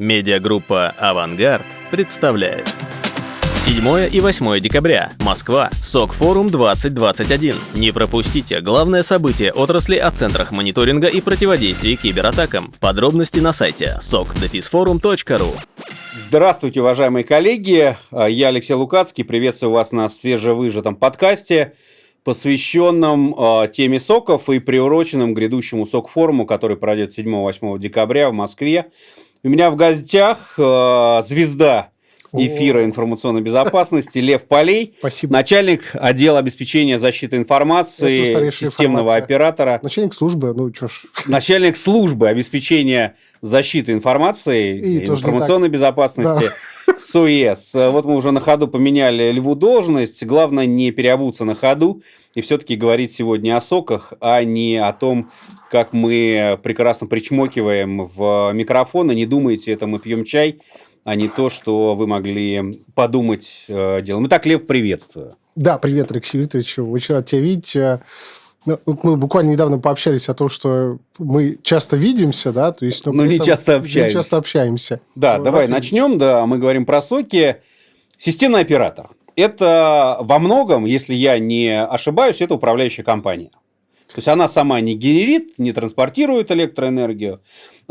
Медиагруппа «Авангард» представляет. 7 и 8 декабря. Москва. СОК-форум 2021. Не пропустите главное событие отрасли о центрах мониторинга и противодействия кибератакам. Подробности на сайте sokdefisforum.ru Здравствуйте, уважаемые коллеги. Я Алексей Лукацкий. Приветствую вас на свежевыжатом подкасте, посвященном э, теме соков и приуроченном грядущему сок-форуму, который пройдет 7-8 декабря в Москве. У меня в гостях э, звезда эфира информационной безопасности Лев Полей, Спасибо. начальник отдела обеспечения защиты информации системного информация. оператора, Начальник службы, ну что ж. начальник службы обеспечения защиты информации И информационной безопасности СОЕС. Вот мы уже на ходу поменяли Льву должность. Главное не переобуться на ходу и все-таки говорить сегодня о соках, а не о том, как мы прекрасно причмокиваем в микрофон. И не думайте, это мы пьем чай, а не то, что вы могли подумать э, делом. Итак, Лев, приветствую. Да, привет, Алексей Викторович. Очень рад тебя видеть. Э, ну, мы буквально недавно пообщались о том, что мы часто видимся, да, то есть... но Ну, при не этом часто Не общаемся. часто общаемся. Да, Ну, давай начнем. Да, мы говорим про соки. Системный оператор. Это во многом, если я не ошибаюсь, это управляющая компания. То есть она сама не генерит, не транспортирует электроэнергию.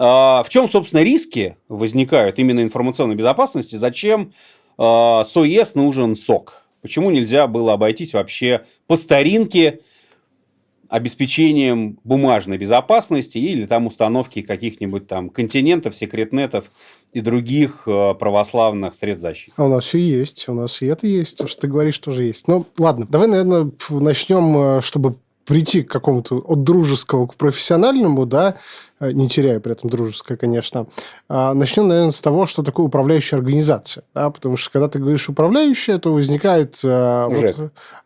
А В чем, собственно, риски возникают именно информационной безопасности? Зачем а, СОЕС нужен СОК? Почему нельзя было обойтись вообще по старинке обеспечением бумажной безопасности или там установки каких-нибудь там континентов, секретнетов и других э, православных средств защиты. А у нас все есть, у нас и это есть, то, что ты говоришь, тоже есть. Ну, ладно, давай, наверное, начнем, чтобы прийти к какому-то от дружеского к профессиональному, да, не теряя при этом дружеское, конечно. А, Начнем, наверное, с того, что такое управляющая организация. Да, потому что, когда ты говоришь управляющая, то возникает... э, вот- Жек.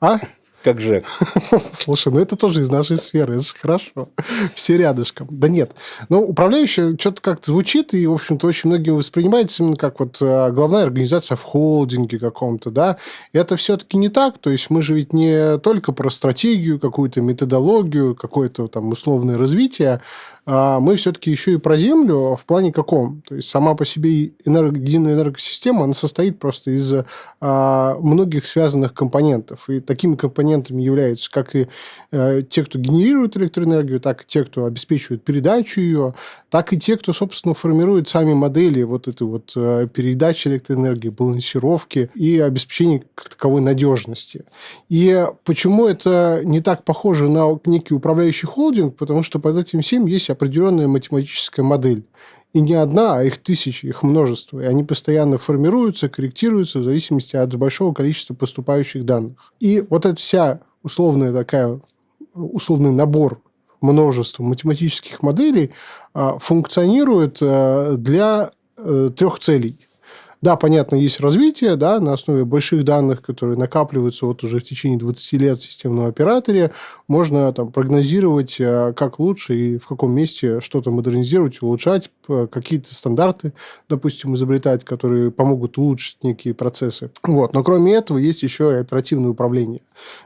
а? Как ЖЭК. Слушай, ну это тоже из нашей сферы, это же хорошо. Все рядышком. Да нет. Но управляющая что-то как-то звучит, и, в общем-то, очень многим воспринимается именно как вот э, главная организация в холдинге каком-то, да. И это все-таки не так. То есть мы же ведь не только про стратегию, какую-то методологию, какое-то там условное развитие, мы все-таки еще и про землю в плане каком? То есть сама по себе энерго- единая энергосистема, она состоит просто из а, многих связанных компонентов. И такими компонентами являются как и э, те, кто генерирует электроэнергию, так и те, кто обеспечивает передачу ее, так и те, кто, собственно, формирует сами модели вот этой вот э, передачи электроэнергии, балансировки и обеспечения таковой надежности. И почему это не так похоже на некий управляющий холдинг? Потому что под этим всем есть определенная математическая модель. И не одна, а их тысячи, их множество. И они постоянно формируются, корректируются в зависимости от большого количества поступающих данных. И вот эта вся условная такая, условный набор множества математических моделей а, функционирует а, для э, трех целей. Да, понятно, есть развитие, да, на основе больших данных, которые накапливаются вот уже в течение 20 лет в системном операторе, можно там прогнозировать, э, как лучше и в каком месте что-то модернизировать, улучшать, какие-то стандарты, допустим, изобретать, которые помогут улучшить некие процессы. Вот. Но кроме этого есть еще и оперативное управление.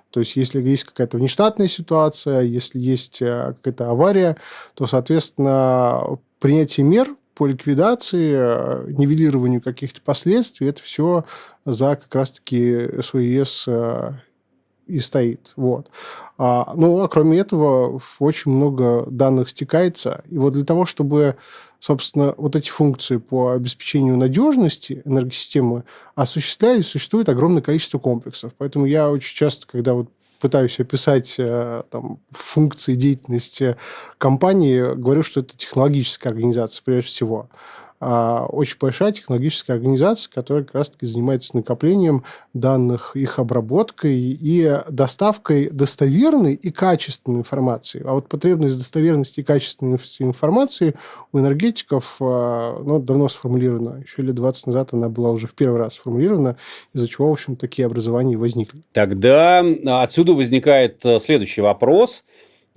То есть, если есть какая-то внештатная ситуация, если есть э, какая-то авария, то, соответственно, принятие мер по ликвидации, э, нивелированию каких-то последствий, это все за как раз-таки СОЕС э, и стоит. Вот. А, ну, а кроме этого, очень много данных стекается. И вот для того, чтобы, собственно, вот эти функции по обеспечению надежности энергосистемы осуществлялись, существует огромное количество комплексов. Поэтому я очень часто, когда вот пытаюсь описать э, там, функции деятельности компании, говорю, что это технологическая организация прежде всего. А, Очень большая технологическая организация, которая как раз-таки занимается накоплением данных, их обработкой и доставкой достоверной и качественной информации. А вот потребность достоверности и качественной инф- информации у энергетиков а, ну, давно сформулирована. Еще лет 20 назад она была уже в первый раз сформулирована, из-за чего, в общем, такие образования возникли. Тогда отсюда возникает э, следующий вопрос.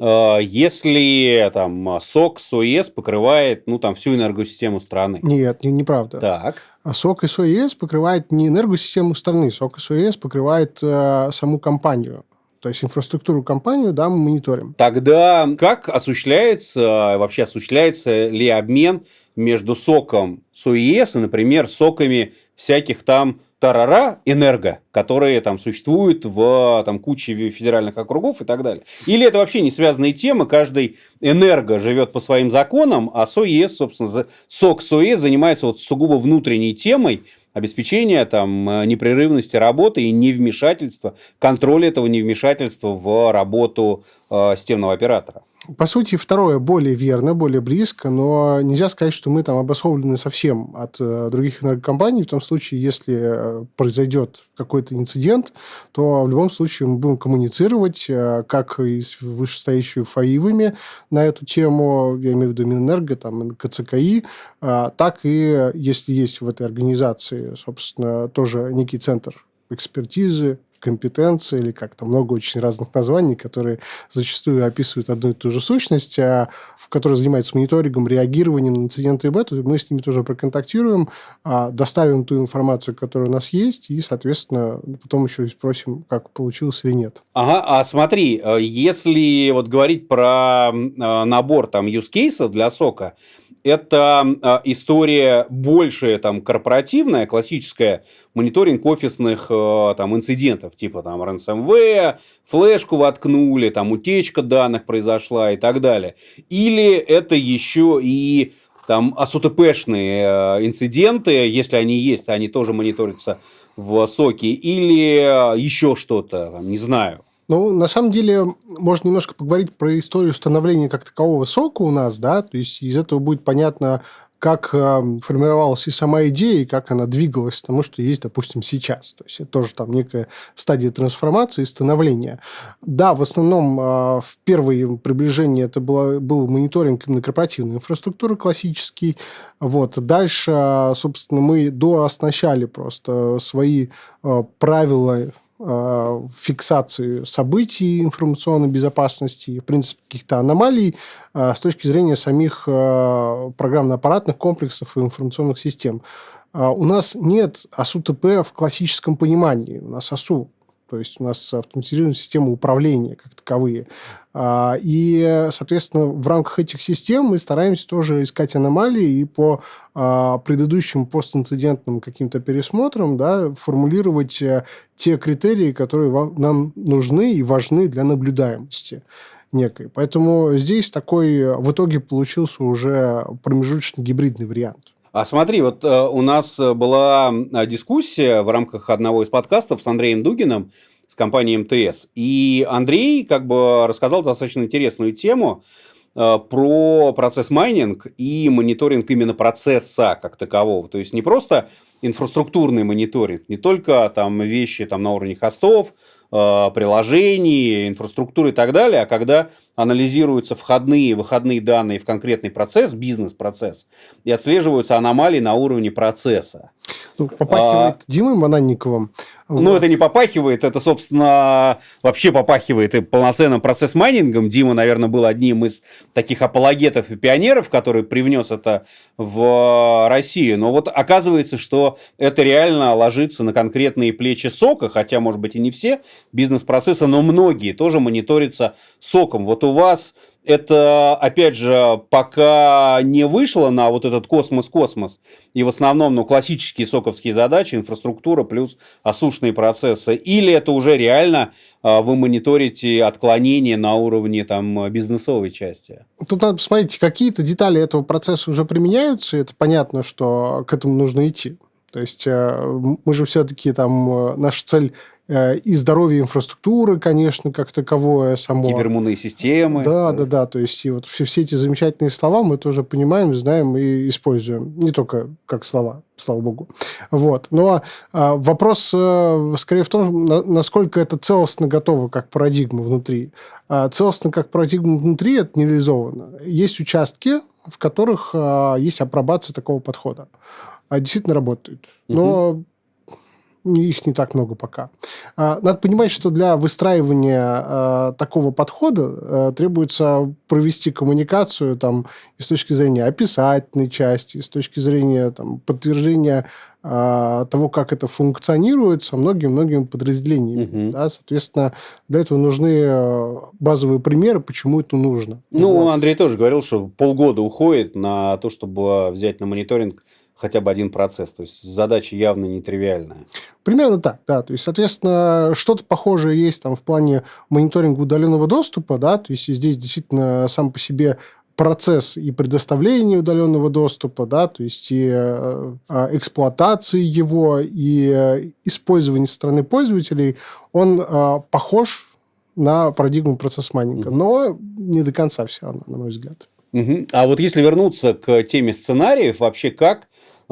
Э, Если там СОК, СОЕС покрывает ну, там, всю энергосистему страны. Нет, не- неправда. Так. А СОК СОЕС покрывает не энергосистему страны, СОК СОЕС покрывает э, саму компанию. То есть инфраструктуру компанию, да, мы мониторим. Тогда как осуществляется, вообще осуществляется ли обмен между соком СОИС и, например, соками всяких там тарара энерго, которые там существуют в там, куче федеральных округов и так далее. Или это вообще не связанные темы, каждый энерго живет по своим законам, а СОЕС, собственно, сок СОЕС занимается вот сугубо внутренней темой, обеспечения там, непрерывности работы и невмешательства, контроля этого невмешательства в работу э, системного оператора. По сути, второе более верно, более близко, но нельзя сказать, что мы там обособлены совсем от э, других энергокомпаний. В том случае, если э, произойдет какой-то инцидент, то в любом случае мы будем коммуницировать э, как и с вышестоящими ФАИВами на эту тему, я имею в виду Минэнерго, там, КЦКИ, так и если есть в этой организации, собственно, тоже некий центр экспертизы, компетенции, или как то много очень разных названий, которые зачастую описывают одну и ту же сущность, а в которой занимается мониторингом, реагированием на инциденты и бету, мы с ними тоже проконтактируем, а, доставим ту информацию, которая у нас есть, и, соответственно, потом еще и спросим, как получилось или нет. Ага, а смотри, э, если вот говорить про э, набор там use cases для сока, это а, история больше там корпоративная, классическая, мониторинг офисных а, там инцидентов, типа там ransomware, флешку воткнули, там утечка данных произошла и так далее. Или это еще и там АСУТПшные а, инциденты, если они есть, они тоже мониторятся в соке, или еще что-то, не знаю. Ну, на самом деле, можно немножко поговорить про историю становления как такового сока у нас, да, то есть из этого будет понятно, как э, формировалась и сама идея, и как она двигалась к тому, что есть, допустим, сейчас. То есть это тоже там некая стадия трансформации и становления. Да, в основном э, в первые приближения это было, был мониторинг именно корпоративной инфраструктуры классический. Вот. Дальше, собственно, мы дооснащали просто свои э, правила Э, фиксации событий информационной безопасности, в принципе, каких-то аномалий э, с точки зрения самих э, программно-аппаратных комплексов и информационных систем. У нас нет АСУ-ТП в классическом понимании. У нас АСУ то есть у нас автоматизированная система управления как таковые. А, и, соответственно, в рамках этих систем мы стараемся тоже искать аномалии и по а, предыдущим постинцидентным каким-то пересмотрам да, формулировать э, те критерии, которые нам нужны и важны для наблюдаемости некой. Поэтому здесь такой в итоге получился уже промежуточный гибридный вариант. А смотри, вот э, у нас была дискуссия в рамках одного из подкастов с Андреем Дугиным с компанией МТС. И Андрей как бы рассказал достаточно интересную тему э, про процесс майнинг и мониторинг именно процесса как такового. То есть не просто инфраструктурный мониторинг, не только там вещи там, на уровне хостов, э, приложений, инфраструктуры и так далее, а когда анализируются входные и выходные данные в конкретный процесс, бизнес-процесс, и отслеживаются аномалии на уровне процесса. Ну, попахивает а, Димой Мананниковым. Ну, вот. это не попахивает, это, собственно, вообще попахивает и полноценным процесс майнингом. Дима, наверное, был одним из таких апологетов и пионеров, который привнес это в Россию. Но вот оказывается, что это реально ложится на конкретные плечи сока, хотя, может быть, и не все бизнес-процессы, но многие тоже мониторятся соком. Вот у вас это, опять же, пока не вышло на вот этот космос-космос, и в основном, ну, классические соковские задачи, инфраструктура плюс осушные процессы, или это уже реально а, вы мониторите отклонения на уровне там бизнесовой части? Тут надо посмотреть, какие-то детали этого процесса уже применяются, и это понятно, что к этому нужно идти. То есть э, мы же все-таки там, э, наша цель Э, и здоровье инфраструктуры, конечно, как таковое само. Кибермунные системы. Да, да, да. То есть, и вот все, все эти замечательные слова мы тоже понимаем, знаем и используем. Не только как слова, слава богу. Вот. Но а, вопрос а, скорее в том, на, насколько это целостно готово как парадигма внутри. А, целостно как парадигма внутри это не реализовано. Есть участки, в которых а, есть апробация такого подхода. А действительно работает. Но угу их не так много пока. А, надо понимать, что для выстраивания а, такого подхода а, требуется провести коммуникацию там, и с точки зрения описательной части, и с точки зрения там, подтверждения того, как это функционирует со многими-многими подразделениями. Угу. Да, соответственно, для этого нужны базовые примеры, почему это нужно. Ну, вот. Андрей тоже говорил, что полгода уходит на то, чтобы взять на мониторинг хотя бы один процесс. То есть задача явно нетривиальная. Примерно так, да. То есть, соответственно, что-то похожее есть там в плане мониторинга удаленного доступа, да, то есть здесь действительно сам по себе процесс и предоставления удаленного доступа, да, то есть и э, эксплуатации его, и э, использования со стороны пользователей, он э, похож на парадигму процесс майнинга, но не до конца все равно, на мой взгляд. Угу. А вот если вернуться к теме сценариев, вообще как а,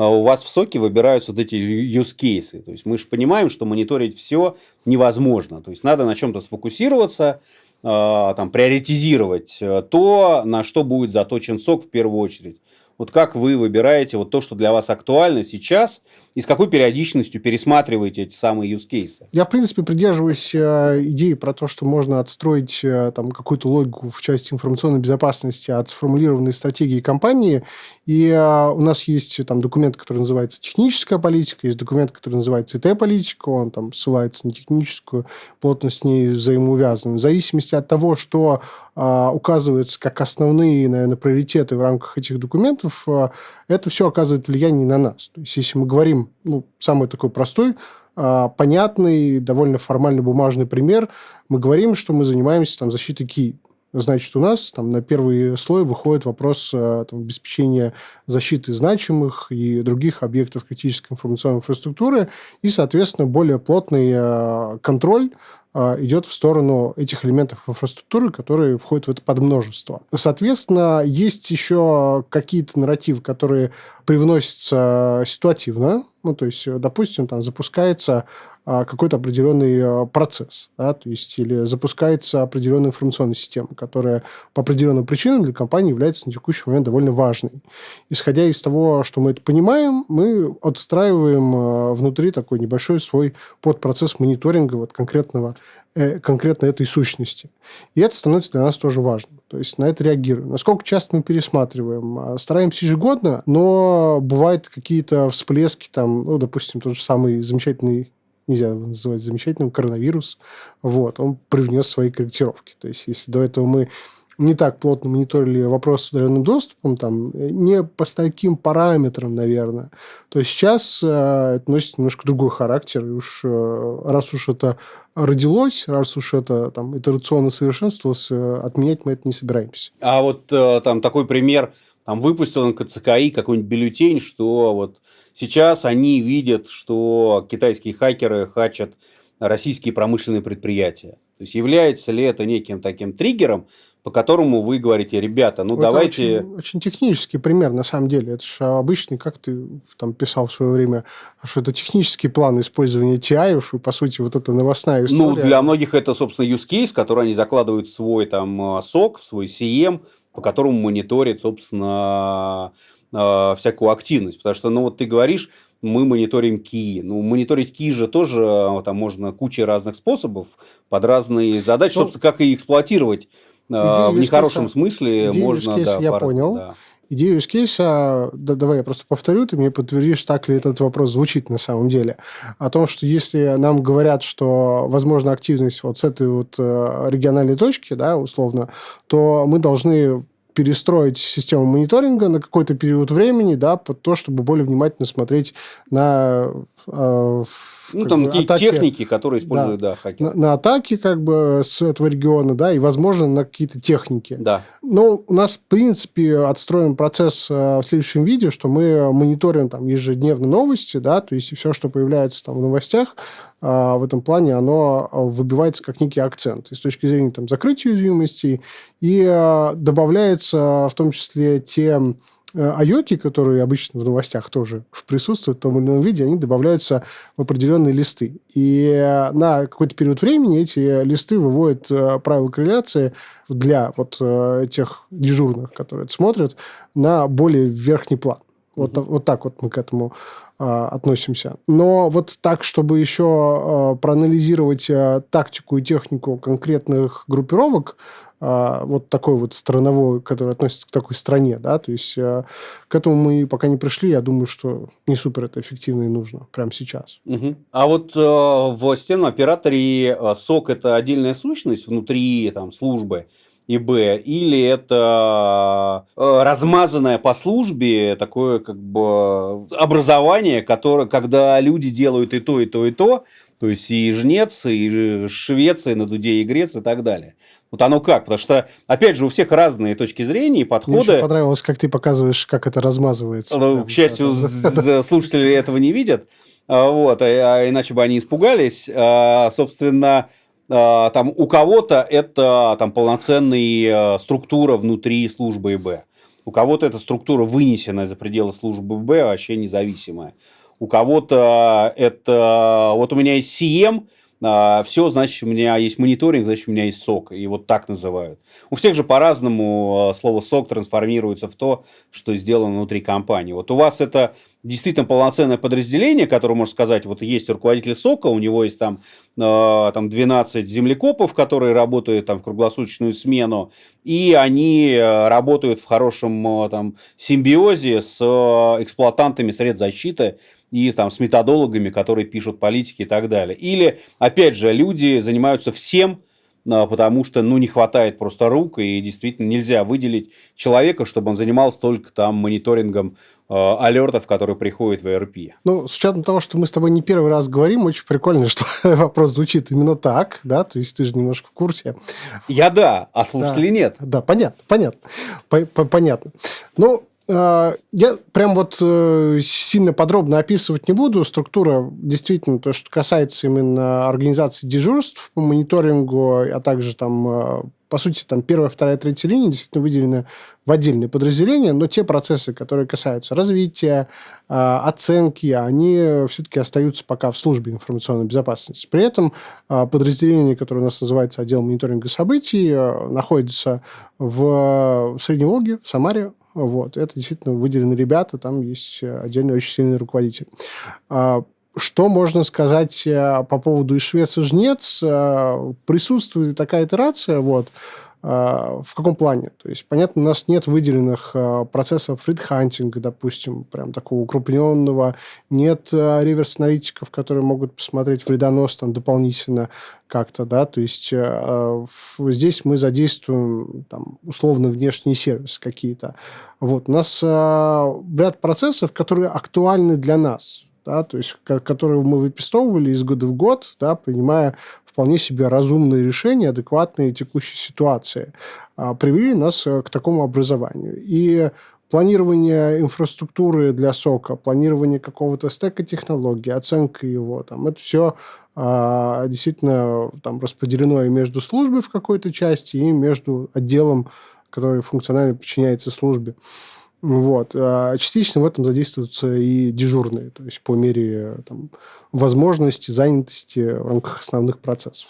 у вас в соке выбираются вот эти use cases. То есть мы же понимаем, что мониторить все невозможно. То есть надо на чем-то сфокусироваться, а, там, приоритизировать э, то, на что будет заточен сок в первую очередь. Вот как вы выбираете вот то, что для вас актуально сейчас, и с какой периодичностью пересматриваете эти самые use cases? Я, в принципе, придерживаюсь э, идеи про то, что можно отстроить э, там, какую-то логику в части информационной безопасности от сформулированной стратегии компании. И э, у нас есть там документ, который называется техническая политика, есть документ, который называется ИТ-политика, он там ссылается на техническую, плотно с ней взаимоувязан. В зависимости от того, что указывается как основные, наверное, приоритеты в рамках этих документов, процессов, э, это все оказывает влияние на нас. То есть, если мы говорим, ну, самый такой простой, э, понятный, довольно формальный бумажный пример, мы говорим, что мы занимаемся там, защитой ки. Значит, у нас там на первый слой выходит вопрос э, там, обеспечения защиты значимых и других объектов критической информационной инфраструктуры и, соответственно, более плотный контроль а, идет в сторону этих элементов инфраструктуры, которые входят в это подмножество. Соответственно, есть еще какие-то нарративы, которые привносятся ситуативно. Ну, то есть, допустим, там запускается а, какой-то определенный а, процесс, да, то есть или запускается определенная информационная система, которая по определенным причинам для компании является на текущий момент довольно важной. Исходя из того, что мы это понимаем, мы отстраиваем а, внутри такой небольшой свой подпроцесс мониторинга вот конкретного э, конкретно этой сущности. И это становится для нас тоже важно. То есть, на это реагируем. Насколько часто мы пересматриваем? Стараемся ежегодно, но бывают какие-то всплески, там, ну, допустим, тот же самый замечательный нельзя его называть замечательным, коронавирус, вот, он привнес свои корректировки. То есть, если до этого мы не так плотно мониторили вопрос с удаленным доступом, там, не по таким параметрам, наверное, то сейчас э, это носит немножко другой характер. И уж э, раз уж это родилось, раз уж это там, итерационно совершенствовалось, э, отменять мы это не собираемся. А вот э, там такой пример там выпустил НКЦКИ какой-нибудь бюллетень, что вот сейчас они видят, что китайские хакеры хачат российские промышленные предприятия. То есть является ли это неким таким триггером, по которому вы говорите, ребята, ну это давайте... Очень, очень технический пример, на самом деле. Это же обычный, как ты там писал в свое время, что это технический план использования TI, и, по сути, вот это новостная история. Ну, для многих это, собственно, use case, который они закладывают в свой там сок, в свой CM, по которому мониторит, собственно, а, всякую активность. Потому что, ну, вот ты говоришь, мы мониторим ки. Ну, мониторить ки же тоже а, там можно куча разных способов под разные задачи, ну, собственно, как и эксплуатировать а, в нехорошем смысле можно. Да, я понял. Да. Идею use case, да, давай я просто повторю, ты мне подтвердишь, так ли этот вопрос звучит на самом деле. О том, что если нам говорят, что возможна активность вот с этой вот э, региональной точки, да, условно, то мы должны перестроить систему мониторинга на какой-то период времени, да, под то, чтобы более внимательно смотреть на э, ну, там бы, какие атаки, техники, которые используют, да, да хакеры. На, на атаки как бы с этого региона, да, и, возможно, на какие-то техники. Да. Но у нас, в принципе, отстроен процесс э, в следующем видео, что мы мониторим там ежедневно новости, да, то есть все, что появляется там в новостях, э, в этом плане оно выбивается как некий акцент и с точки зрения там, закрытия уязвимостей, и э, добавляется в том числе те айоки, которые обычно в новостях тоже присутствуют в том или ином виде, они добавляются в определенные листы. И э, на какой-то период времени эти листы выводят э, правила корреляции для вот тех дежурных, которые это смотрят, на более верхний план. Вот, угу. вот так вот мы к этому а, относимся. Но вот так, чтобы еще а, проанализировать а, тактику и технику конкретных группировок, вот такой вот страновой, который относится к такой стране, да, то есть а, к этому мы пока не пришли, я думаю, что не супер это эффективно и нужно прямо сейчас. Угу. А вот э, в системном операторе э, сок это отдельная сущность внутри там службы, и Б, или это э, размазанное по службе такое как бы образование, которое, когда люди делают и то, и то, и то, то есть и жнец, и Швеция, на Дуде и Греция и так далее. Вот оно как? Потому что, опять же, у всех разные точки зрения и подходы. Мне понравилось, как ты показываешь, как это размазывается. Ну, к счастью, слушатели этого не видят. А, вот, а, а иначе бы они испугались. А, собственно, там у кого-то это там полноценная структура внутри службы ИБ. У кого-то эта структура вынесенная за пределы службы ИБ, вообще независимая. У кого-то это... Вот у меня есть CM, а, все, значит, у меня есть мониторинг, значит, у меня есть сок. И вот так называют. У всех же по-разному а, слово сок трансформируется в то, что сделано внутри компании. Вот у вас это действительно полноценное подразделение, которое можно сказать, вот есть руководитель сока, у него есть там, э, там 12 землекопов, которые работают там в круглосуточную смену, и они работают в хорошем там, симбиозе с эксплуатантами средств защиты, и там с методологами, которые пишут политики и так далее. Или, опять же, люди занимаются всем, а, потому что, ну, не хватает просто рук, и действительно нельзя выделить человека, чтобы он занимался только там мониторингом э, алертов, которые приходят в ERP. Ну, с учетом того, что мы с тобой не первый раз говорим, очень прикольно, что вопрос звучит именно так, да, то есть ты же немножко в курсе. Я да, а слушатели да, нет. Да, понятно, понятно, понятно. Ну, а, я прям вот э, сильно подробно описывать не буду. Структура действительно, то, что касается именно организации дежурств по мониторингу, а также там, э, по сути, там первая, вторая, третья линия действительно выделены в отдельные подразделения, но те процессы, которые касаются развития, э, оценки, они все-таки остаются пока в службе информационной безопасности. При этом подразделение, которое у нас называется отдел мониторинга событий, находится в Средней Волге, в Самаре, вот. Это действительно выделены ребята, там есть э, отдельный очень сильный руководитель. А, что можно сказать э, по поводу и Швеции жнец? Э, присутствует такая итерация, вот, в каком плане? То есть, понятно, у нас нет выделенных процессов фридхантинга, допустим, прям такого укрупненного, нет реверс-аналитиков, которые могут посмотреть вредонос там дополнительно как-то, да, то есть здесь мы задействуем там, условно внешние сервисы какие-то. Вот. У нас ряд процессов, которые актуальны для нас, да, то есть которые мы выписывали из года в год, да, принимая вполне себе разумные решения, адекватные текущей ситуации, э, привели нас э, к такому образованию. И планирование инфраструктуры для сока, планирование какого-то стека технологий, оценка его, там, это все а, действительно там распределено и между службой в какой-то части, и между отделом, который функционально подчиняется службе. Вот. А частично в этом задействуются и дежурные, то есть по мере там, возможности, занятости в рамках основных процессов.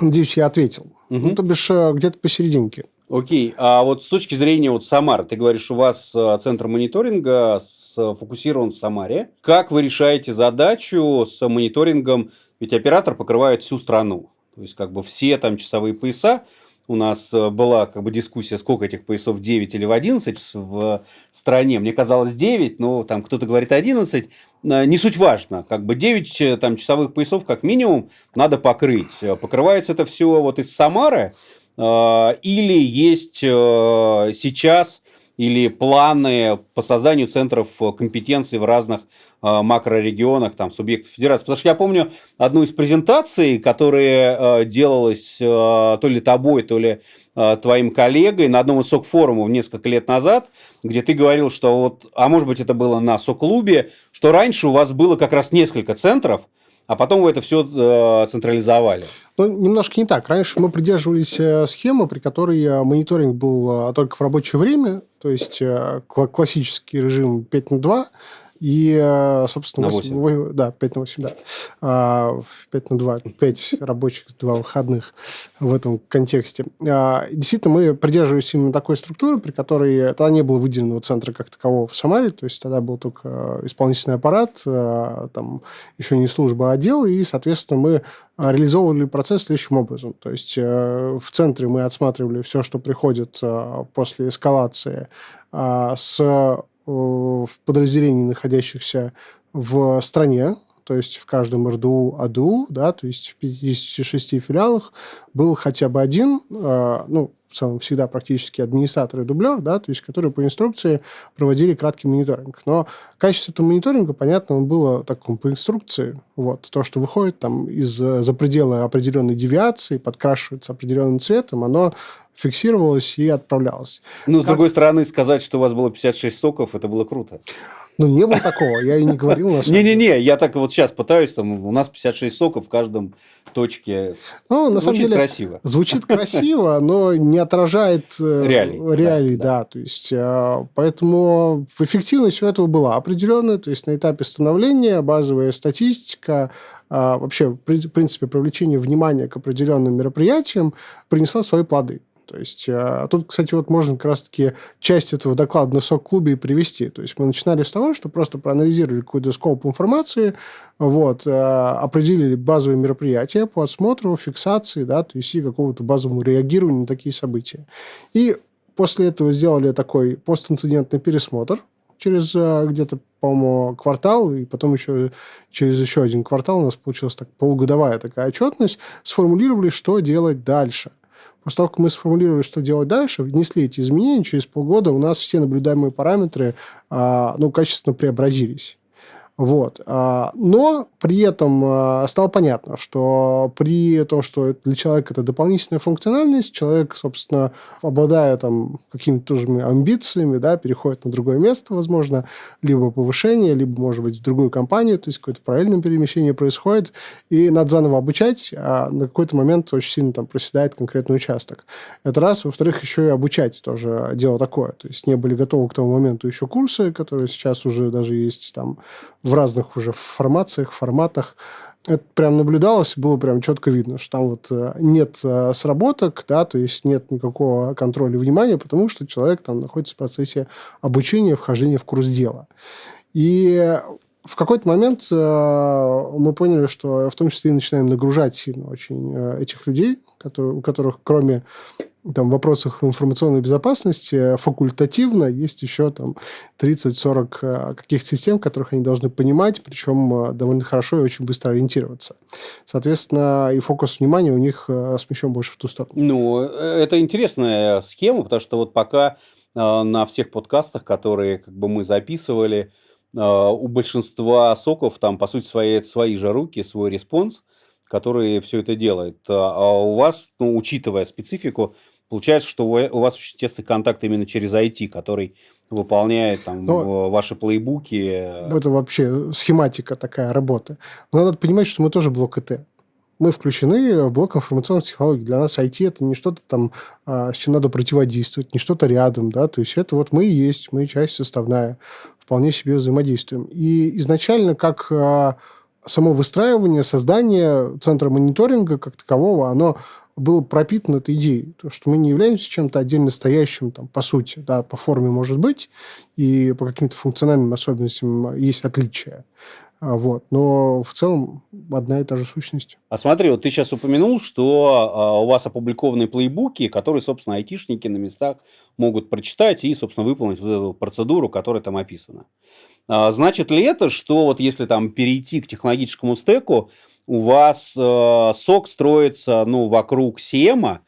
Надеюсь, я ответил. Угу. Ну, то бишь, э, где-то посерединке. Окей, а вот с точки зрения вот Самар, ты говоришь, у вас э, центр мониторинга сфокусирован в Самаре. Как вы решаете задачу с мониторингом? Ведь оператор покрывает всю страну. То есть, как бы все там часовые пояса. У нас э, была как бы дискуссия, сколько этих поясов, 9 или в 11 в стране. Мне казалось 9, но там кто-то говорит 11. Э, не суть важно. Как бы 9 там, часовых поясов как минимум надо покрыть. Покрывается это все вот из Самары Э, или есть э, сейчас или планы по созданию центров компетенций в разных э, макрорегионах, там, субъектов федерации. Потому что я помню одну из презентаций, которая делалась то ли тобой, то ли твоим коллегой на одном из СОК-форумов несколько лет назад, где ты говорил, что вот, а может быть это было на СОК-клубе, что раньше у вас было как раз несколько центров, а потом вы это все э, централизовали. Ну, немножко не так. Раньше мы придерживались э, схемы, при которой э, мониторинг был только в рабочее время, то есть классический режим 5 на 2, И, э, собственно, На 8, 8. 8, да, 5 на 8, да. А, 5 на 2, 5 рабочих, 2 выходных в этом контексте. А, Действительно, мы придерживались именно такой структуры, при которой тогда не было выделенного центра как такового в Самаре, то есть тогда был только исполнительный аппарат, э, там еще не служба, а отдел, и, соответственно, мы реализовывали процесс следующим образом. То есть э, в центре мы отсматривали все, что приходит э, после эскалации э, с э, подразделений, находящихся в стране, то есть в каждом РДУ, АДУ, да, то есть в 56 филиалах был хотя бы один, э, ну, в целом всегда практически администратор и дублер, да, то есть которые по инструкции проводили краткий мониторинг. Но качество этого мониторинга, понятно, было таком по инструкции. Вот, то, что выходит там из за пределы определенной девиации, подкрашивается определенным цветом, оно фиксировалось и отправлялось. Ну, с Как- другой стороны, сказать, что у вас было 56 соков, это было круто. Ну, не было такого, я и не говорил. Не-не-не, я так вот сейчас пытаюсь, там, у нас 56 соков в каждом точке. Ну, на самом деле, красиво. Звучит красиво, но не отражает э, Реалий, реалий, да, То есть, э, поэтому эффективность у этого была определенная. То есть, на этапе становления базовая статистика, а, вообще, в принципе, привлечение внимания к определенным мероприятиям принесла свои плоды. То есть, э, тут, кстати, вот можно как раз-таки часть этого доклада на СОК-клубе и привести. То есть, мы начинали с того, что просто проанализировали какой-то скоп информации, вот, э, определили базовые мероприятия по отсмотру, фиксации, да, то есть и какого-то базовому реагированию на такие события. И после этого сделали такой постинцидентный пересмотр через э, где-то, по-моему, квартал, и потом еще через еще один квартал у нас получилась так полугодовая такая отчетность, сформулировали, что делать дальше. После того, как мы сформулировали, что делать дальше, внесли эти изменения, через полгода у нас все наблюдаемые параметры а, ну, качественно преобразились. Вот. А, Но при этом а, стало понятно, что при том, что для человека это дополнительная функциональность, человек, собственно, обладая там какими-то тоже амбициями, да, переходит на другое место, возможно, либо повышение, либо, может быть, в другую компанию, то есть какое-то параллельное перемещение происходит, и надо заново обучать, а на какой-то момент очень сильно там проседает конкретный участок. Это раз. Во-вторых, еще и обучать тоже дело такое. То есть не были готовы к тому моменту еще курсы, которые сейчас уже даже есть там в разных уже формациях, форматах. Это прям наблюдалось, было прям четко видно, что там вот э, нет э, сработок, да, то есть нет никакого контроля внимания, потому что человек там находится в процессе обучения, вхождения в курс дела. И в какой-то момент э, мы поняли, что в том числе и начинаем нагружать сильно очень этих людей, которые, у которых кроме там, вопросах информационной безопасности факультативно есть еще там 30-40 э, каких-то систем, которых они должны понимать, причем э, довольно хорошо и очень быстро ориентироваться. Соответственно, и фокус внимания у них э, смещен больше в ту сторону. Ну, это интересная схема, потому что вот пока на всех подкастах, которые как бы мы записывали, у большинства SOC ов там, по сути, свои, свои же руки, свой response, который все это делает. А у вас, ну, учитывая специфику, получается, что у вас очень тесный контакт именно через IT, который выполняет там Но- в- ваши playbook и. Это вообще схематика такая работы. Но надо понимать, что мы тоже блок ИТ. Мы включены в блок информационных технологий. Для нас IT – это не что-то там, а, с чем надо противодействовать, не что-то рядом. Да? То есть, это вот мы и есть, мы часть составная. Вполне себе взаимодействуем. И изначально, как а, само выстраивание, создание центра мониторинга как такового, оно было пропитано этой идеей, то, что мы не являемся чем-то отдельно стоящим, там, по сути, да, по форме может быть, и по каким-то функциональным особенностям есть отличия. А, Вот. Но в целом одна и та же сущность. А смотри, вот ты сейчас упомянул, что а, у вас опубликованы playbook и, которые, собственно, айтишники на местах могут прочитать и, собственно, выполнить вот эту процедуру, которая там описана. А, значит ли это, что вот если там перейти к технологическому стеку, у вас э, SOC строится ну, вокруг SIEM,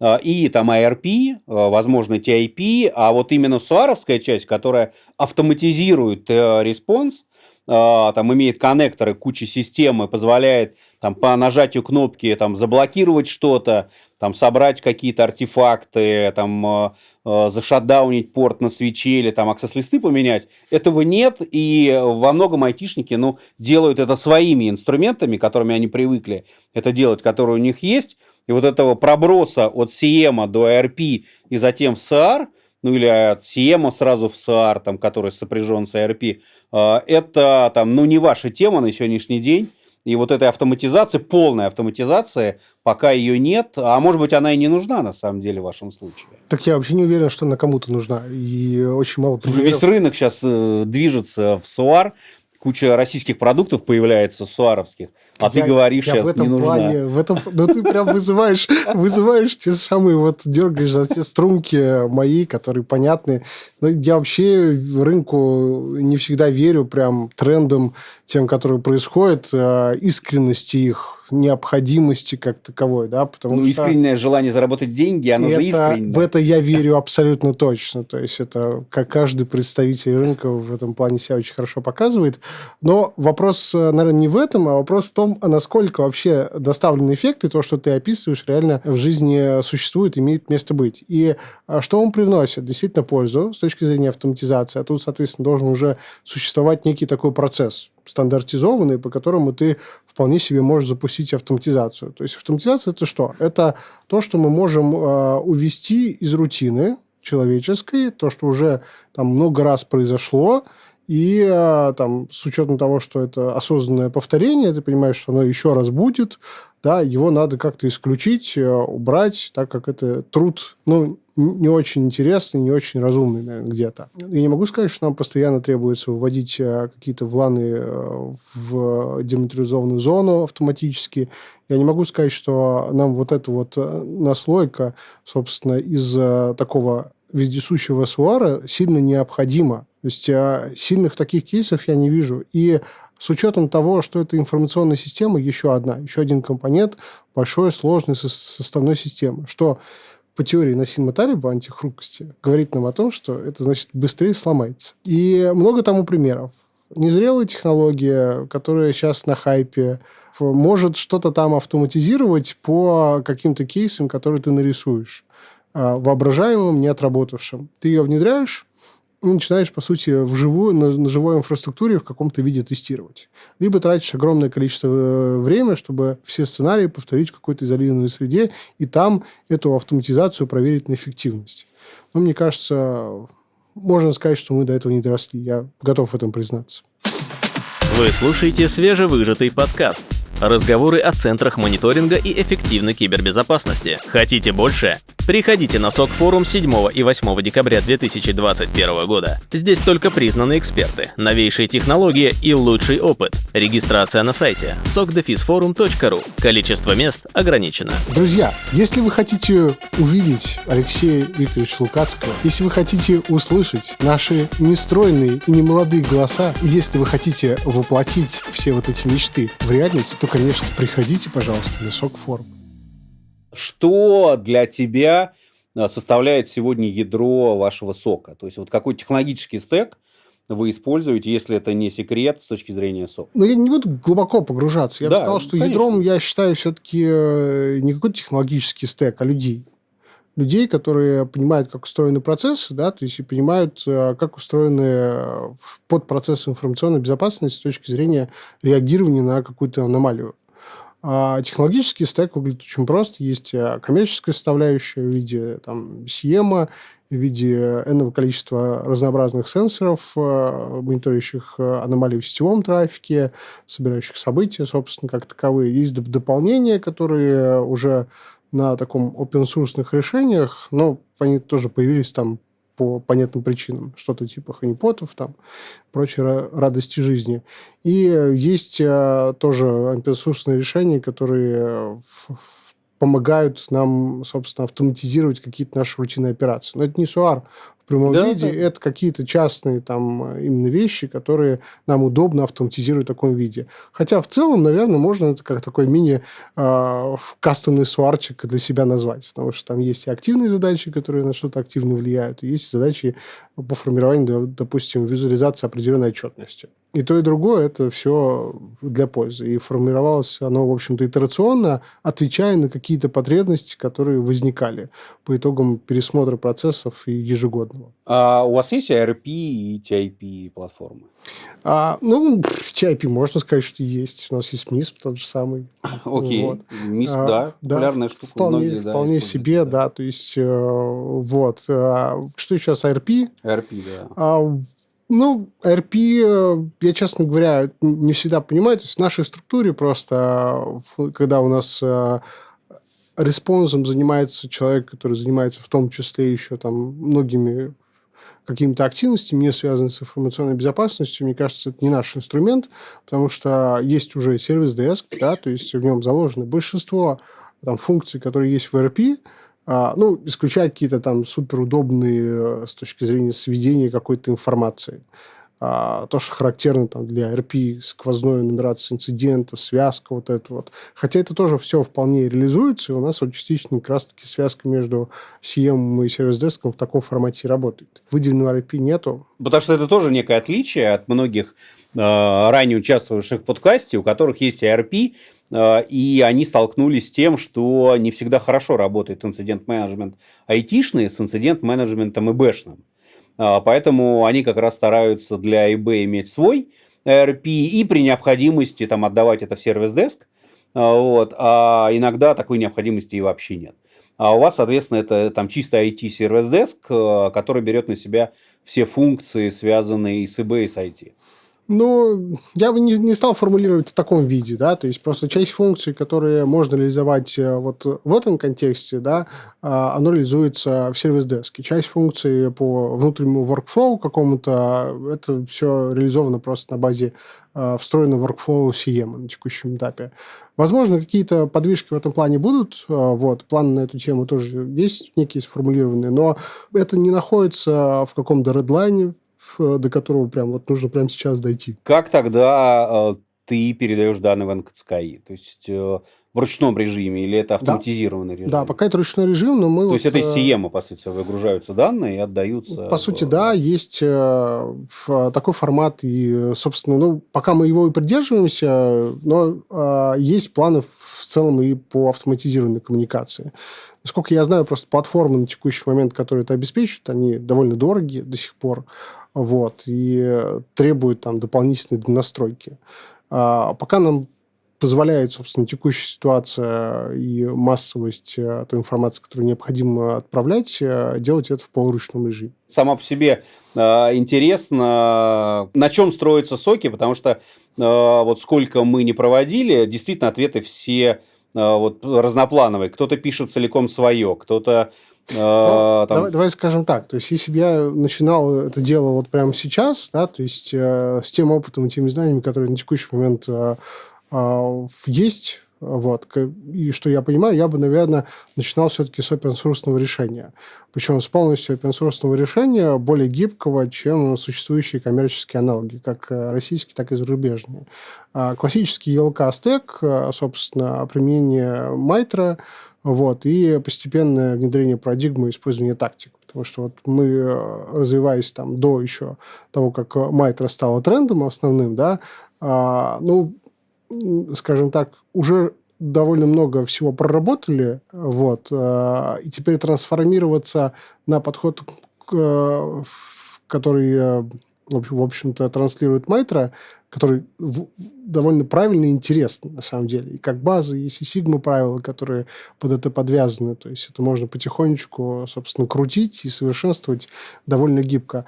э, и там IRP, э, возможно, TIP, а вот именно SOAR овская часть, которая автоматизирует response, там имеет коннекторы, куча систем и позволяет там по нажатию кнопки там заблокировать что-то, там собрать какие-то артефакты, там э, зашатдаунить порт на свече или там аксесс-листы поменять. Этого нет, и во многом айтишники ну, делают это своими инструментами, которыми они привыкли это делать, которые у них есть. И вот этого проброса от CM до ARP и затем в CR, ну или от Сиема сразу в SAR, там, который сопряжен с ERP, это там, ну, не ваша тема на сегодняшний день. И вот этой автоматизации, полной автоматизации, пока ее нет, а может быть, она и не нужна на самом деле в вашем случае. Так я вообще не уверен, что она кому-то нужна. И очень мало примеров. Весь рынок сейчас э, движется в СУАР, куча российских продуктов появляется, суаровских, а я, ты говоришь, я сейчас в этом не нужна. Плане, в этом, ну, ты прям вызываешь, вызываешь те самые, вот дергаешь за те струнки мои, которые понятны. Но я вообще рынку не всегда верю прям трендам тем, которые происходят, э, искренности их, необходимости как таковой, да, потому ну, что... искреннее желание заработать деньги, оно это, же искреннее. В это я верю абсолютно точно, то есть это как каждый представитель рынка в этом плане себя очень хорошо показывает, но вопрос, э, наверное, не в этом, а вопрос в том, насколько вообще доставленный эффект и то, что ты описываешь, реально в жизни существует, имеет место быть. И а, что он привносит? Действительно пользу с точки зрения автоматизации, а тут, соответственно, должен уже существовать некий такой процесс стандартизованный, по которому ты вполне себе можешь запустить автоматизацию. То есть автоматизация это что? Это то, что мы можем э, увести из рутины человеческой, то, что уже там много раз произошло, и э, там, с учетом того, что это осознанное повторение, ты понимаешь, что оно еще раз будет, да, его надо как-то исключить, э, убрать, так как это труд, ну, не очень интересный, не очень разумный, наверное, где-то. Я не могу сказать, что нам постоянно требуется выводить э, какие-то вланы э, в дематериализованную зону автоматически. Я не могу сказать, что нам вот эта вот э, наслойка, собственно, из такого вездесущего суара сильно необходима. То есть сильных таких кейсов я не вижу. И с учетом того, что это информационная система, еще одна, еще один компонент большой, сложной составной системы, что по теории Насима Талиба антихрупкости говорит нам о том, что это значит быстрее сломается. И много тому примеров. Незрелая технология, которая сейчас на хайпе, может что-то там автоматизировать по каким-то кейсам, которые ты нарисуешь а, воображаемым, не отработавшим. Ты ее внедряешь, начинаешь, по сути, вживую, на, на живой инфраструктуре в каком-то виде тестировать. Либо тратишь огромное количество э, времени, чтобы все сценарии повторить в какой-то изолированной среде, и там эту автоматизацию проверить на эффективность. Но мне кажется, можно сказать, что мы до этого не доросли. Я готов в этом признаться. Вы слушаете свежевыжатый подкаст – Разговоры о центрах мониторинга и эффективной кибербезопасности. Хотите больше? Приходите на СОК форум 7 и 8 декабря 2021 года. Здесь только признанные эксперты, новейшие технологии и лучший опыт. Регистрация на сайте sokdefisforum.ru. Количество мест ограничено. Друзья, если вы хотите увидеть Алексея Викторовича Лукацкого, если вы хотите услышать наши нестройные и немолодые голоса, и если вы хотите воплотить все вот эти мечты в реальность, то конечно, приходите, пожалуйста, на СОК-форум. Что для тебя а, составляет сегодня ядро вашего сока? То есть, вот какой технологический стек вы используете, если это не секрет с точки зрения сока? Ну, я не буду глубоко погружаться. Я да, бы сказал, что конечно. ядром я считаю все-таки э, не какой-то технологический стек, а людей людей, которые понимают, как устроены процессы, да, то есть и понимают, э, как устроены э, подпроцессы информационной безопасности с точки зрения реагирования на какую-то аномалию. А технологический стек выглядит очень просто. Есть э, коммерческая составляющая в виде там, SIEM, в виде энного количества разнообразных сенсоров, мониторящих аномалии в сетевом трафике, собирающих события, собственно, как таковые. Есть дополнения, которые уже на таком open-source решениях, но они тоже появились там по понятным причинам. Что-то типа ханипотов, там, прочие радости жизни. И есть а, тоже open-source решения, которые помогают нам, собственно, автоматизировать какие-то наши рутинные операции. Но это не SUAR в прямом да, виде, да. это какие-то частные там именно вещи, которые нам удобно автоматизировать в таком виде. Хотя в целом, наверное, можно это как такой мини э, суарчик для себя назвать, потому что там есть и активные задачи, которые на что-то активно влияют, и есть задачи по формированию, допустим, визуализации определенной отчетности. И то, и другое это все для пользы. И формировалось оно, в общем-то, итерационно, отвечая на какие-то потребности, которые возникали по итогам пересмотра процессов и ежегодного. А у вас есть ARP и TIP платформы? А, ну, TIP можно сказать, что есть. У нас есть MISP тот же самый. Окей. Вот. MISP, а, да, популярная да, штука. Вполне, многие, вполне да, себе, да. да. То есть, э, вот. А, что сейчас ARP? ARP, да. А, ну, RP, э, я, честно говоря, не всегда понимаю. То есть в нашей структуре просто, когда у нас э, респонсом занимается человек, который занимается в том числе еще там многими какими-то активностями, не связанными с информационной безопасностью, мне кажется, это не наш инструмент, потому что есть уже сервис-деск, да, то есть в нем заложено большинство там, функций, которые есть в RP, а, ну, исключая какие-то там суперудобные э, с точки зрения сведения какой-то информации. А, то, что характерно там, для RP, сквозной нумерация инцидентов, связка вот это вот. Хотя это тоже все вполне реализуется, и у нас вот частично как раз-таки связка между CM и сервис-деском в таком формате работает. Выделенного RP нету. Потому что это тоже некое отличие от многих э, ранее участвовавших в подкасте, у которых есть ERP, Э, и они столкнулись с тем, что не всегда хорошо работает инцидент-менеджмент айтишный с инцидент-менеджментом ИБшным. Э, поэтому они как раз стараются для ИБ иметь свой ERP и при необходимости там, отдавать это в сервис-деск. Э, вот. А иногда такой необходимости и вообще нет. А у вас, соответственно, это там чисто IT-сервис-деск, который берет на себя все функции, связанные с ИБ и с IT. Ну, я бы не, не стал формулировать в таком виде, да, то есть просто часть функций, которые можно реализовать э, вот в этом контексте, да, а, оно реализуется в сервис-деске. Часть функций по внутреннему workflow какому-то, это все реализовано просто на базе э, встроенного workflow CM на текущем этапе. Возможно, какие-то подвижки в этом плане будут. Э, вот, планы на эту тему тоже есть некие сформулированные, но это не находится в каком-то редлайне, до которого прям вот нужно прямо сейчас дойти. Как тогда э, ты передаешь данные в НКЦКИ? То есть э, в ручном режиме или это автоматизированный да. режим? Да, пока это ручной режим, но мы... То вот, есть это из CM, по сути, выгружаются данные и отдаются... По сути, да, есть такой формат, и, собственно, ну, пока мы его и придерживаемся, но есть планы в целом и по автоматизированной коммуникации. Насколько я знаю, просто платформы на текущий момент, которые это обеспечивают, они довольно дорогие до сих пор вот, и требуют там дополнительной настройки. А пока нам позволяет, собственно, текущая ситуация и массовость э, той информации, которую необходимо отправлять, э, делать это в полуручном режиме. Сама по себе э, интересно, на чем строятся соки, потому что вот сколько мы не проводили, действительно ответы все вот разноплановые. Кто-то пишет целиком свое, кто-то ну, там... давай, давай скажем так, то есть если бы я начинал это дело вот прямо сейчас, да, то есть э, с тем опытом и теми знаниями, которые на текущий момент э, э, есть, вот, и что я понимаю, я бы, наверное, начинал все-таки с open source решения. Причем с полностью open source решения, более гибкого, чем существующие коммерческие аналоги, как российские, так и зарубежные. А классический ELK-стек, э, собственно, применение Майтра – вот, и постепенное внедрение парадигмы использования тактик. Потому что вот мы, э, развиваясь там до еще того, как Майтра стала трендом основным, да, а, ну, скажем так, уже довольно много всего проработали, вот, а, и теперь трансформироваться на подход, э, который, э, в общем-то, транслирует Майтра, который довольно правильно и интересно, на самом деле. И как база есть и сигма правила, которые под это подвязаны. То есть это можно потихонечку, собственно, крутить и совершенствовать довольно гибко.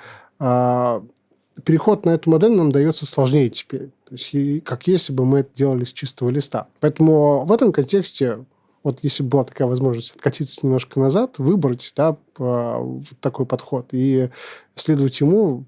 Переход на эту модель нам дается сложнее теперь. То есть как если бы мы это делали с чистого листа. Поэтому в этом контексте вот если бы была такая возможность откатиться немножко назад, выбрать да, такой подход и следовать ему,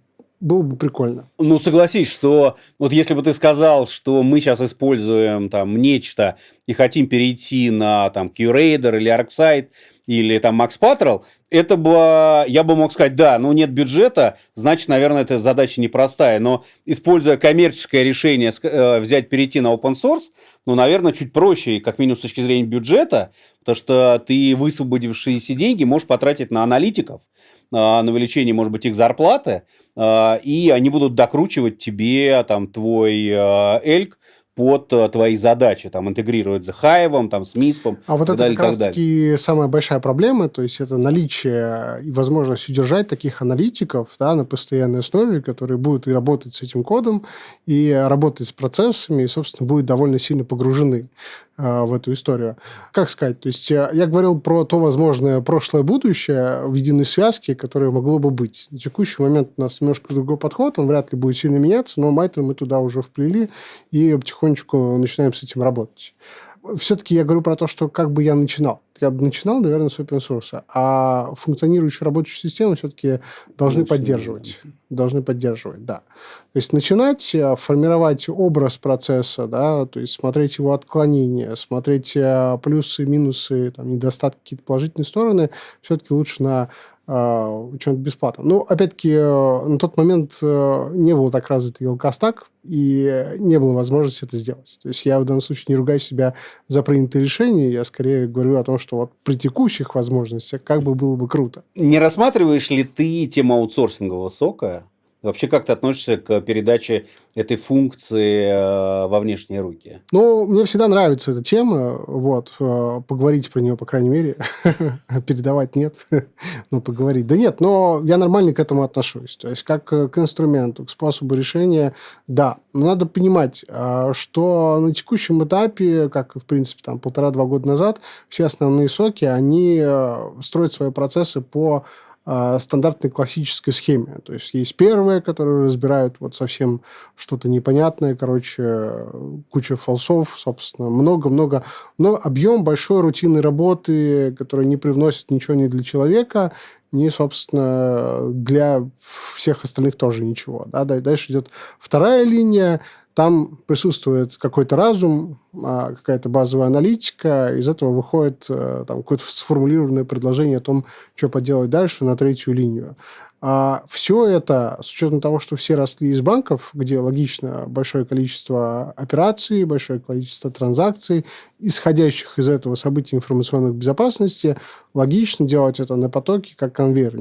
было бы прикольно. Ну, согласись, что вот если бы ты сказал, что мы сейчас используем там нечто и хотим перейти на там QRadar или ArcSight, или там Макс Патрол, это бы, я бы мог сказать, да, ну нет бюджета, значит, наверное, эта задача непростая. Но используя коммерческое решение э, взять, перейти на open source, ну, наверное, чуть проще, как минимум с точки зрения бюджета, потому что ты высвободившиеся деньги можешь потратить на аналитиков, на увеличение, может быть, их зарплаты, э, и они будут докручивать тебе там твой эльк под твои задачи, там, интегрировать с Hive, там, с MISP. А вот это далее, как раз-таки самая большая проблема, то есть это наличие и возможность удержать таких аналитиков да, на постоянной основе, которые будут и работать с этим кодом, и работать с процессами, и, собственно, будут довольно сильно погружены в эту историю. Как сказать? То есть э, я говорил про то возможное прошлое-будущее в единой связке, которое могло бы быть. На текущий момент у нас немножко другой подход, он вряд ли будет сильно меняться, но Майтер мы туда уже вплели и потихонечку начинаем с этим работать все-таки я говорю про то, что как бы я начинал. Я начинал, наверное, с open source, а функционирующую рабочую систему все-таки должны Очень поддерживать. Должны поддерживать, да. То есть начинать э, формировать образ процесса, да, то есть смотреть его отклонения, смотреть э, плюсы, минусы, там, недостатки, какие-то положительные стороны, все-таки лучше на э, что-нибудь бесплатно. Ну, опять-таки, на тот момент не был так развит Елкостак, и не было возможности это сделать. То есть я в данном случае не ругаю себя за принятые решения, я скорее говорю о том, что вот при текущих возможностях как бы было бы круто. Не рассматриваешь ли ты тему аутсорсингового сока Вообще, как ты относишься к передаче этой функции э, во внешние руки? Ну, мне всегда нравится эта тема. Вот, э, поговорить про нее, по крайней мере. Передавать нет, но поговорить. Да нет, но я нормально к этому отношусь. То есть, как к инструменту, к способу решения, да. Но надо понимать, э, что на текущем этапе, как, в принципе, там полтора-два года назад, все основные соки, они строят свои процессы по а, стандартной классической схеме. То есть есть первые, которые разбирают вот совсем что-то непонятное, короче, куча фалсов, собственно, много-много, но объем большой рутинной работы, которая не привносит ничего ни для человека, ни, собственно, для всех остальных тоже ничего. Да? Дальше идет вторая линия, там присутствует какой-то разум, а, какая-то базовая аналитика, из этого выходит э, там, какое-то сформулированное предложение о том, что поделать дальше на третью линию. А все это, с учетом того, что все росли из банков, где логично большое количество операций, большое количество транзакций, исходящих из этого событий информационной безопасности, логично делать это на потоке, как конвейер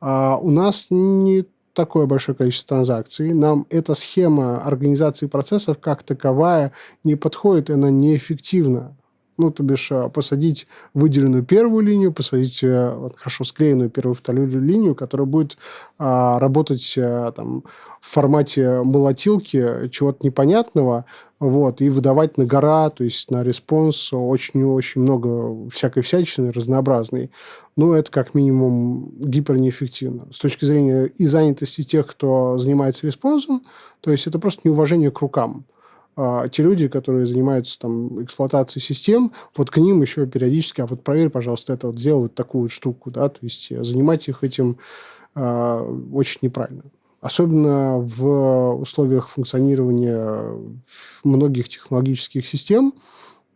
А у нас не такое большое количество транзакций, нам эта схема организации процессов как таковая не подходит, она неэффективна. Ну, то бишь, э, посадить выделенную первую линию, посадить э, хорошо склеенную первую вторую линию, которая будет а, работать а, там, в формате молотилки чего-то непонятного, вот, и выдавать на гора, то есть на response очень-очень много всякой всячины разнообразной. Ну, это как минимум гипернеэффективно. С точки зрения и занятости тех, кто занимается response ом, то есть это просто неуважение к рукам. А, те люди, которые занимаются там эксплуатацией систем, вот к ним еще периодически, а вот проверь, пожалуйста, это вот сделай вот такую вот штуку, да, то есть занимать их этим а, очень неправильно. Особенно в условиях функционирования многих технологических систем,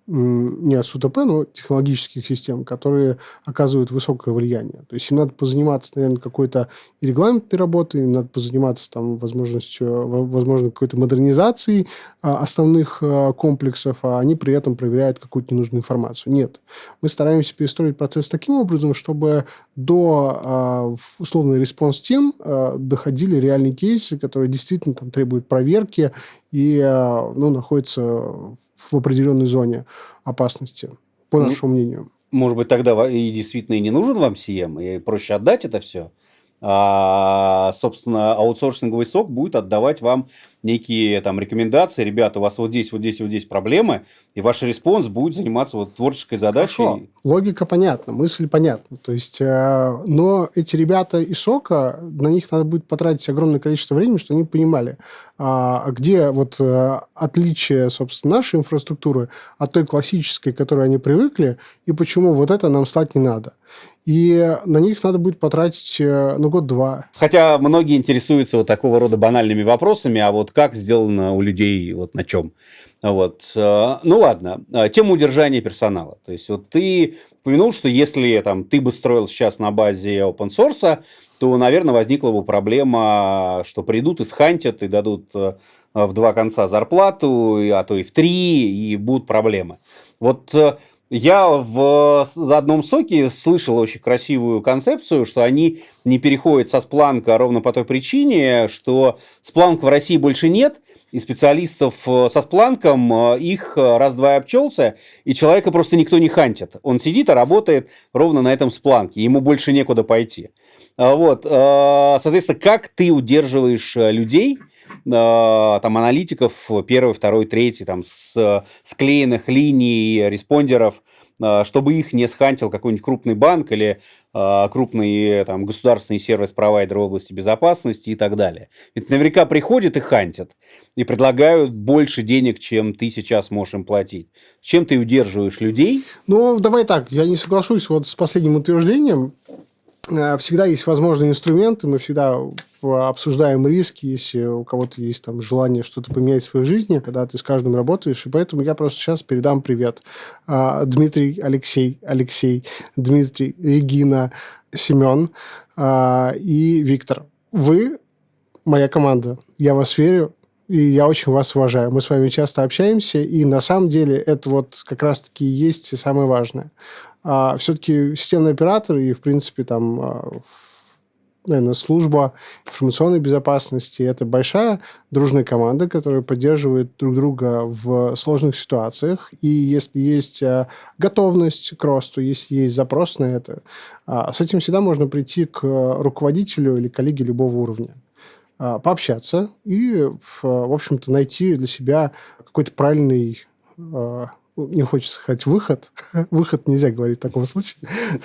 не СУТП, но технологических систем, которые оказывают высокое влияние. То есть им надо позаниматься, наверное, какой-то регламентной работой, им надо позаниматься там возможностью, возможно, какой-то модернизацией а, основных а, комплексов, а они при этом проверяют какую-то ненужную информацию. Нет. Мы стараемся перестроить процесс таким образом, чтобы до а, условной response team доходили реальные кейсы, которые действительно там требуют проверки и ну, находятся в определенной зоне опасности, по ну, нашему мнению. Может быть, тогда и действительно и не нужен вам CM, и проще отдать это все. А, собственно, аутсорсинговый SOC будет отдавать вам некие там рекомендации, ребята, у вас вот здесь, вот здесь, вот здесь проблемы, и ваш response будет заниматься вот творческой задачей. Хорошо. Логика понятна, мысль понятна. То есть, э, но эти ребята из сока, на них надо будет потратить огромное количество времени, чтобы они понимали, а, где вот э, отличие, собственно, нашей инфраструктуры от той классической, к которой они привыкли, и почему вот это нам стать не надо и на них надо будет потратить, э, ну, год-два. Хотя многие интересуются вот такого рода банальными вопросами, а вот как сделано у людей, вот на чем. Вот. Э, ну ладно, э, тема удержания персонала. То есть вот ты упомянул, что если там, ты бы строил сейчас на базе open source, то, наверное, возникла бы проблема, что придут и схантят, и дадут в два конца зарплату, а то и в три, и будут проблемы. Вот я в одном соке слышал очень красивую концепцию, что они не переходят со спланка ровно по той причине, что спланка в России больше нет, и специалистов э, со спланком э, их э, раз-два обчелся, и человека просто никто не хантит. Он сидит и работает ровно на этом спланке, ему больше некуда пойти. Вот, соответственно, как ты удерживаешь людей – там аналитиков первый, второй, третий, там с склеенных линий, респондеров, э, чтобы их не схантил какой-нибудь крупный банк или э, крупный там, государственный сервис-провайдер в области безопасности и так далее. Ведь наверняка приходят и хантят, и предлагают больше денег, чем ты сейчас можешь им платить. Чем ты удерживаешь людей? Ну, давай так, я не соглашусь вот с последним утверждением. Всегда есть возможные инструменты, мы всегда обсуждаем риски, если у кого-то есть там желание что-то поменять в своей жизни, когда ты с каждым работаешь. И поэтому я просто сейчас передам привет. А, Дмитрий, Алексей, Алексей, Дмитрий, Регина, Семен и Виктор. Вы моя команда. Я вас верю, и я очень вас уважаю. Мы с вами часто общаемся, и на самом деле это вот как раз-таки есть самое важное. А, все-таки системный оператор и, в принципе, там наверное, служба информационной безопасности. Это большая дружная команда, которая поддерживает друг друга в сложных ситуациях. И если есть э, готовность к росту, если есть запрос на это, а, с этим всегда можно прийти к руководителю или коллеге любого уровня а, пообщаться и, в общем-то, найти для себя какой-то правильный а, не хочется сказать выход, выход нельзя говорить в таком случае,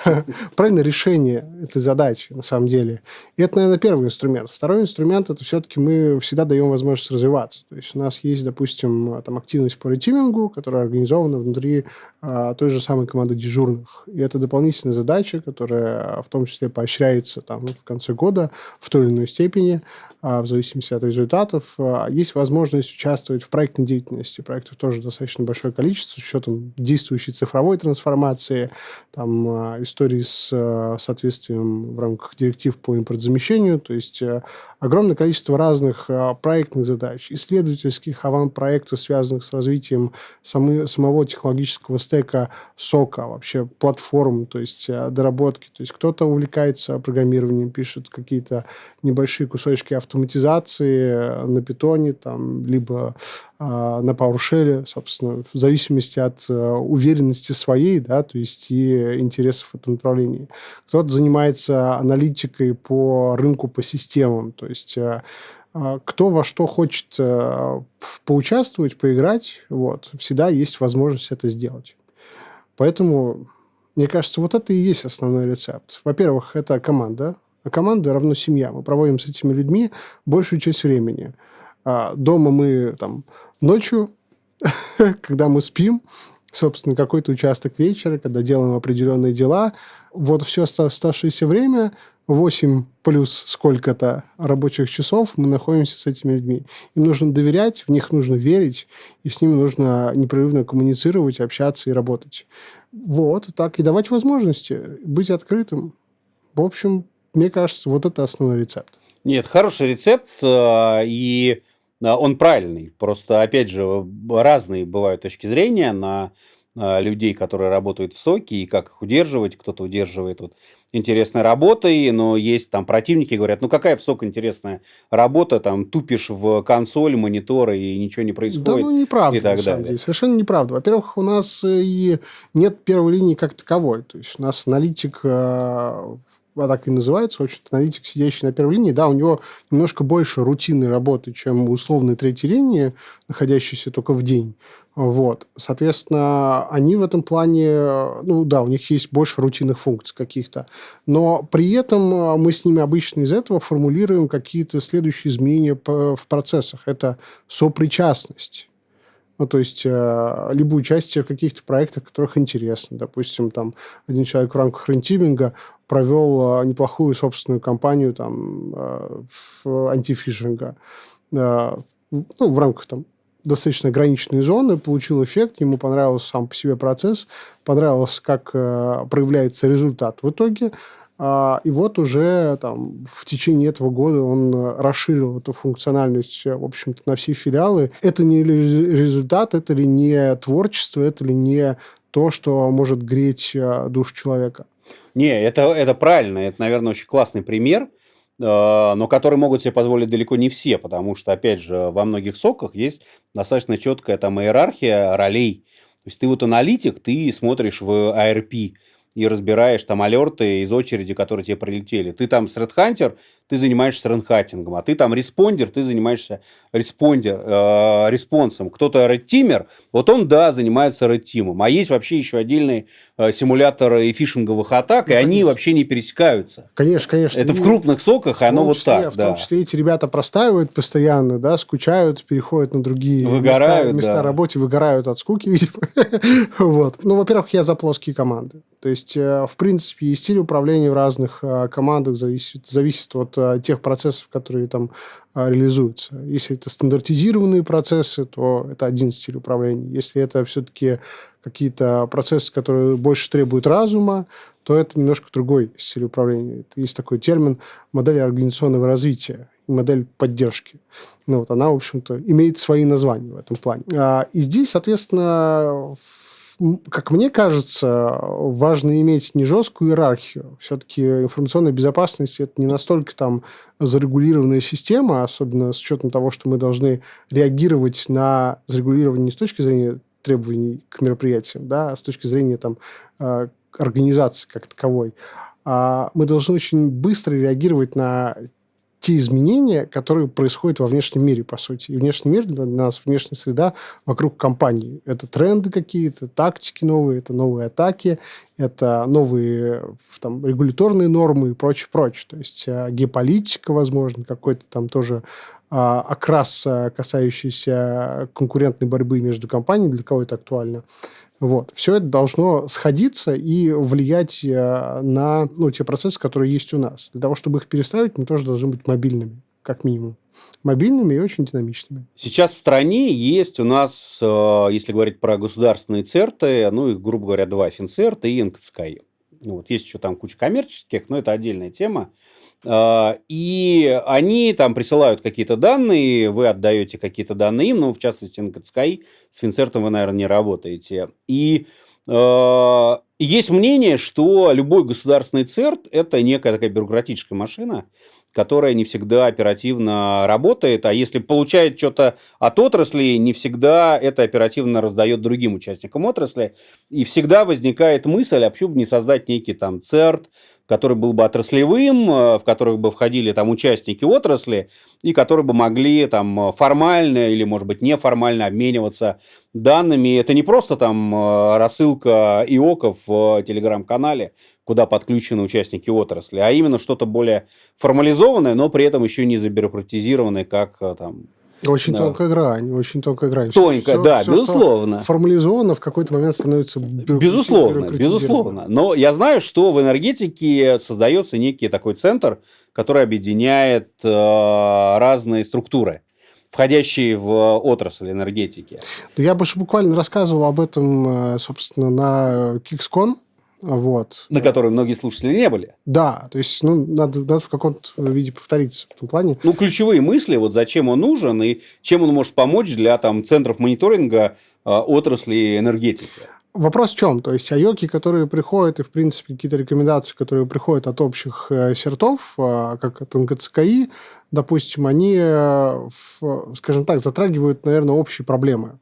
правильное решение этой задачи на самом деле. И это, наверное, первый инструмент. Второй инструмент – это все-таки мы всегда даем возможность развиваться. То есть у нас есть, допустим, там активность по ретимингу, которая организована внутри той же самой команды дежурных. И это дополнительная задача, которая в том числе поощряется там, в конце года в той или иной степени. А, в зависимости от результатов. А, есть возможность участвовать в проектной деятельности. Проектов тоже достаточно большое количество, с учетом действующей цифровой трансформации, там, а, истории с соответствием в рамках директив по импортзамещению. То есть огромное количество разных проектных задач, исследовательских аван-проектов, связанных с развитием самого технологического стека сока, вообще платформ, то есть доработки. То есть кто-то увлекается программированием, пишет какие-то небольшие кусочки автоматизации, автоматизации на питоне, там, либо э, на PowerShell, собственно, в зависимости от э, уверенности своей, да, то есть и интересов в этом направлении. Кто-то занимается аналитикой по рынку, по системам, то есть э, кто во что хочет э, поучаствовать, поиграть, вот, всегда есть возможность это сделать. Поэтому, мне кажется, вот это и есть основной рецепт. Во-первых, это команда, а команда равно семья. Мы проводим с этими людьми большую часть времени. А дома мы там ночью, когда мы спим, собственно, какой-то участок вечера, когда делаем определенные дела. Вот все оставшееся время, 8 плюс сколько-то рабочих часов мы находимся с этими людьми. Им нужно доверять, в них нужно верить, и с ними нужно непрерывно коммуницировать, общаться и работать. Вот, так, и давать возможности, быть открытым. В общем, мне кажется, вот это основной рецепт. Нет, хороший рецепт, э, и э, он правильный. Просто, опять же, разные бывают точки зрения на людей, которые работают в соке, и как их удерживать. Кто-то удерживает вот интересной работой, но есть там противники, говорят, ну какая в сок интересная работа, там тупишь в консоль, мониторы, и ничего не происходит. Да, ну неправда, и так далее. Деле. Совершенно неправда. Во-первых, у нас и нет первой линии как таковой. То есть у нас аналитик а так и называется, очень аналитик, сидящий на первой линии, да, у него немножко больше рутинной работы, чем условной третьей линии, находящейся только в день. Вот. Соответственно, они в этом плане, ну да, у них есть больше рутинных функций каких-то. Но при этом а, мы с ними обычно из этого формулируем какие-то следующие изменения в процессах. Это сопричастность. Ну, то есть, э, либо участие в каких-то проектах, которых интересно. Допустим, там один человек в рамках рентиминга провел э, неплохую собственную кампанию там, э, антифишинга. Э, ну, в рамках там достаточно ограниченной зоны, получил эффект, ему понравился сам по себе процесс, понравилось, как э, проявляется результат в итоге. А, и вот уже там, в течение этого года он расширил эту функциональность, в общем-то, на все филиалы. Это не результат, это ли не творчество, это ли не то, что может греть э, душу человека? Не, это, это правильно. Это, наверное, очень классный пример, э, но который могут себе позволить далеко не все, потому что, опять же, во многих соках есть достаточно четкая там иерархия ролей. То есть ты вот аналитик, ты смотришь в IRP, и разбираешь там алерты из очереди, которые тебе прилетели. Ты там threat hunter, ты занимаешься threat hunting ом, а ты там responder, ты занимаешься responder, э, response ом. Кто-то red teamer, вот он, да, занимается red team ом. А есть вообще еще отдельные э, симуляторы и фишинговых атак, ну, и конечно. они вообще не пересекаются. Конечно, конечно. Это и в крупных SOC ах, и оно вот так. В да. том числе эти ребята простаивают постоянно, да, скучают, переходят на другие выгорают, места, места да. работы, выгорают от скуки, видимо. вот. Ну, во-первых, я за плоские команды. То есть, э, в принципе, и стиль управления в разных э, командах зависит, зависит от Э, тех процессов, которые там реализуются. Если это стандартизированные процессы, то это один стиль управления. Если это все-таки какие-то процессы, которые больше требуют разума, то это немножко другой стиль управления. Это есть такой термин модель организационного развития модель поддержки. Ну, вот она, в общем-то, имеет свои названия в этом плане. А, и здесь, соответственно, как мне кажется, важно иметь не жесткую иерархию. Все-таки информационная безопасность – это не настолько там зарегулированная система, особенно с учетом того, что мы должны реагировать на зарегулирование не с точки зрения требований к мероприятиям, да, а с точки зрения там, э, организации как таковой. А мы должны очень быстро реагировать на те изменения, которые происходят во внешнем мире, по сути. И внешний мир для нас, внешняя среда вокруг компании. Это тренды какие-то, тактики новые, это новые атаки, это новые там, регуляторные нормы и прочее, прочее. То есть э, геополитика, возможно, какой-то там тоже а, окрас, касающийся конкурентной борьбы между компаниями, для кого это актуально. Вот. Все это должно сходиться и влиять э, на ну, те процессы, которые есть у нас. Для того, чтобы их перестраивать, мы тоже должны быть мобильными, как минимум. Мобильными и очень динамичными. Сейчас в стране есть у нас, э, если говорить про государственные церты, ну, их, грубо говоря, два, Финцерт и НКЦКИ. Вот. Есть еще там куча коммерческих, но это отдельная тема. А, и они там присылают какие-то данные, вы отдаете какие-то данные им, ну, в частности, НКЦКИ, с Финцертом вы, наверное, не работаете. И а, есть мнение, что любой государственный ЦЕРТ – это некая такая бюрократическая машина, которая не всегда оперативно работает, а если получает что-то от отрасли, не всегда это оперативно раздает другим участникам отрасли, и всегда возникает мысль, а почему бы не создать некий там ЦЕРТ, который был бы отраслевым, э, в который бы входили там участники отрасли, и которые бы могли там формально или, может быть, неформально обмениваться данными. Это не просто там э, рассылка ИОКов в телеграм-канале, куда подключены участники отрасли, а именно что-то более формализованное, но при этом еще не забюрократизированное, как э, там очень да. тонкая грань, очень тонкая грань. Тонкая, все, да, все, безусловно. Формализовано в какой-то момент становится Безусловно, безусловно. Но я знаю, что в энергетике создается некий такой центр, который объединяет э, разные структуры входящие в отрасль энергетики. Я бы буквально рассказывал об этом, э, собственно, на Кикскон, вот. На которой многие слушатели не были. Да, то есть, ну, надо, надо в каком-то виде повториться в этом плане. Ну, ключевые мысли, вот зачем он нужен и чем он может помочь для там, центров мониторинга э, отрасли энергетики. Вопрос в чем? То есть, айоки, которые приходят, и, в принципе, какие-то рекомендации, которые приходят от общих э, сертов, э, как от НКЦКИ, допустим, они, э, скажем так, затрагивают, наверное, общие проблемы.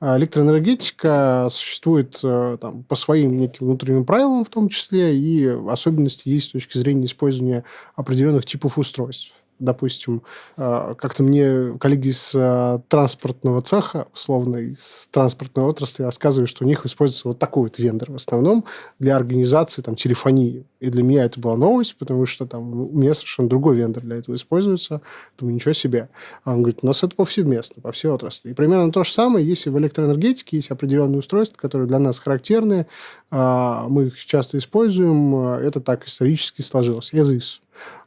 А электроэнергетика существует э, там, по своим неким внутренним правилам в том числе, и особенности есть с точки зрения использования определенных типов устройств допустим, э, как-то мне коллеги из э, транспортного цеха, условно, из транспортной отрасли рассказывают, что у них используется вот такой вот вендор в основном для организации там, телефонии. И для меня это была новость, потому что там у меня совершенно другой вендор для этого используется. Думаю, ничего себе. А он говорит, у нас это повсеместно, по всей отрасли. И примерно то же самое, если в электроэнергетике есть определенные устройства, которые для нас характерны, а, мы их часто используем, это так исторически сложилось. ЭЗИС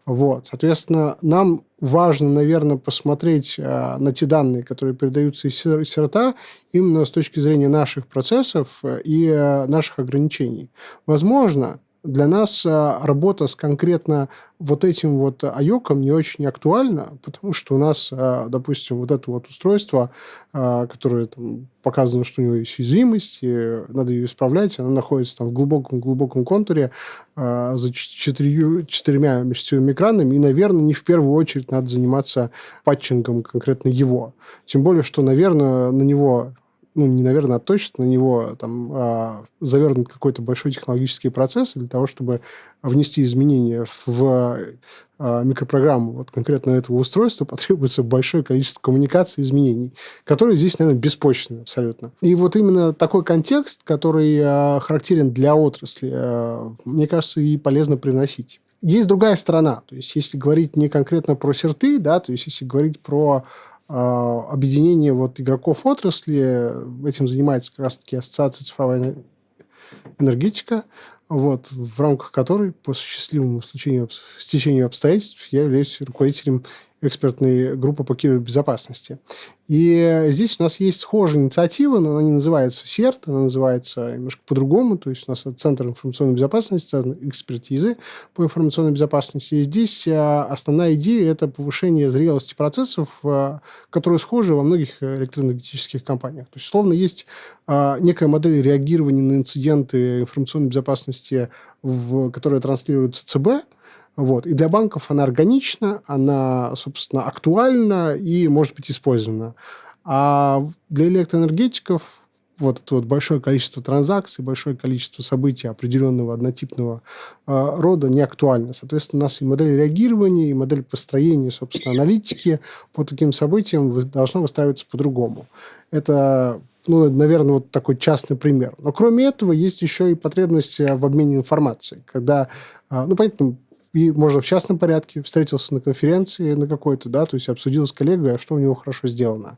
Вот. Соответственно, нам важно, наверное, посмотреть э, на те данные, которые передаются из серта, именно с точки зрения наших процессов и э, наших ограничений. Возможно, для нас а, работа с конкретно вот этим вот айоком не очень актуальна, потому что у нас, а, допустим, вот это вот устройство, а, которое там, показано, что у него есть уязвимость, и надо ее исправлять, оно находится там в глубоком-глубоком контуре за четырью, четырьмя межсетевыми экранами, и, наверное, не в первую очередь надо заниматься патчингом конкретно его. Тем более, что, наверное, на него ну, не, наверное, а точно на него там а, завернут какой-то большой технологический процесс для того, чтобы внести изменения в а, микропрограмму вот конкретно этого устройства, потребуется большое количество коммуникаций и изменений, которые здесь, наверное, беспочвенны абсолютно. И вот именно такой контекст, который а, характерен для отрасли, а, мне кажется, и полезно привносить. Есть другая сторона. То есть, если говорить не конкретно про серты, да, то есть, если говорить про объединение вот игроков отрасли. Этим занимается как раз-таки Ассоциация цифровая энергетика, вот, в рамках которой по счастливому стечению, стечению обстоятельств я являюсь руководителем экспертной группы по кибербезопасности. И здесь у нас есть схожая инициатива, но она не называется СЕРТ, она называется немножко по-другому, то есть у нас Центр информационной безопасности, экспертизы по информационной безопасности. И здесь а, основная идея – это повышение зрелости процессов, а, которые схожи во многих электроэнергетических компаниях. То есть, словно есть а, некая модель реагирования на инциденты информационной безопасности, в, которая транслируется ЦБ – вот. И для банков она органична, она, собственно, актуальна и может быть использована. А для электроэнергетиков вот это вот большое количество транзакций, большое количество событий определенного однотипного э, рода не актуально. Соответственно, у нас и модель реагирования, и модель построения, собственно, аналитики по таким событиям должна выстраиваться по-другому. Это ну, наверное, вот такой частный пример. Но кроме этого, есть еще и потребность в обмене информацией. Когда, ну, понятно, и можно в частном порядке, встретился на конференции на какой-то, да, то есть обсудил с коллегой, а что у него хорошо сделано.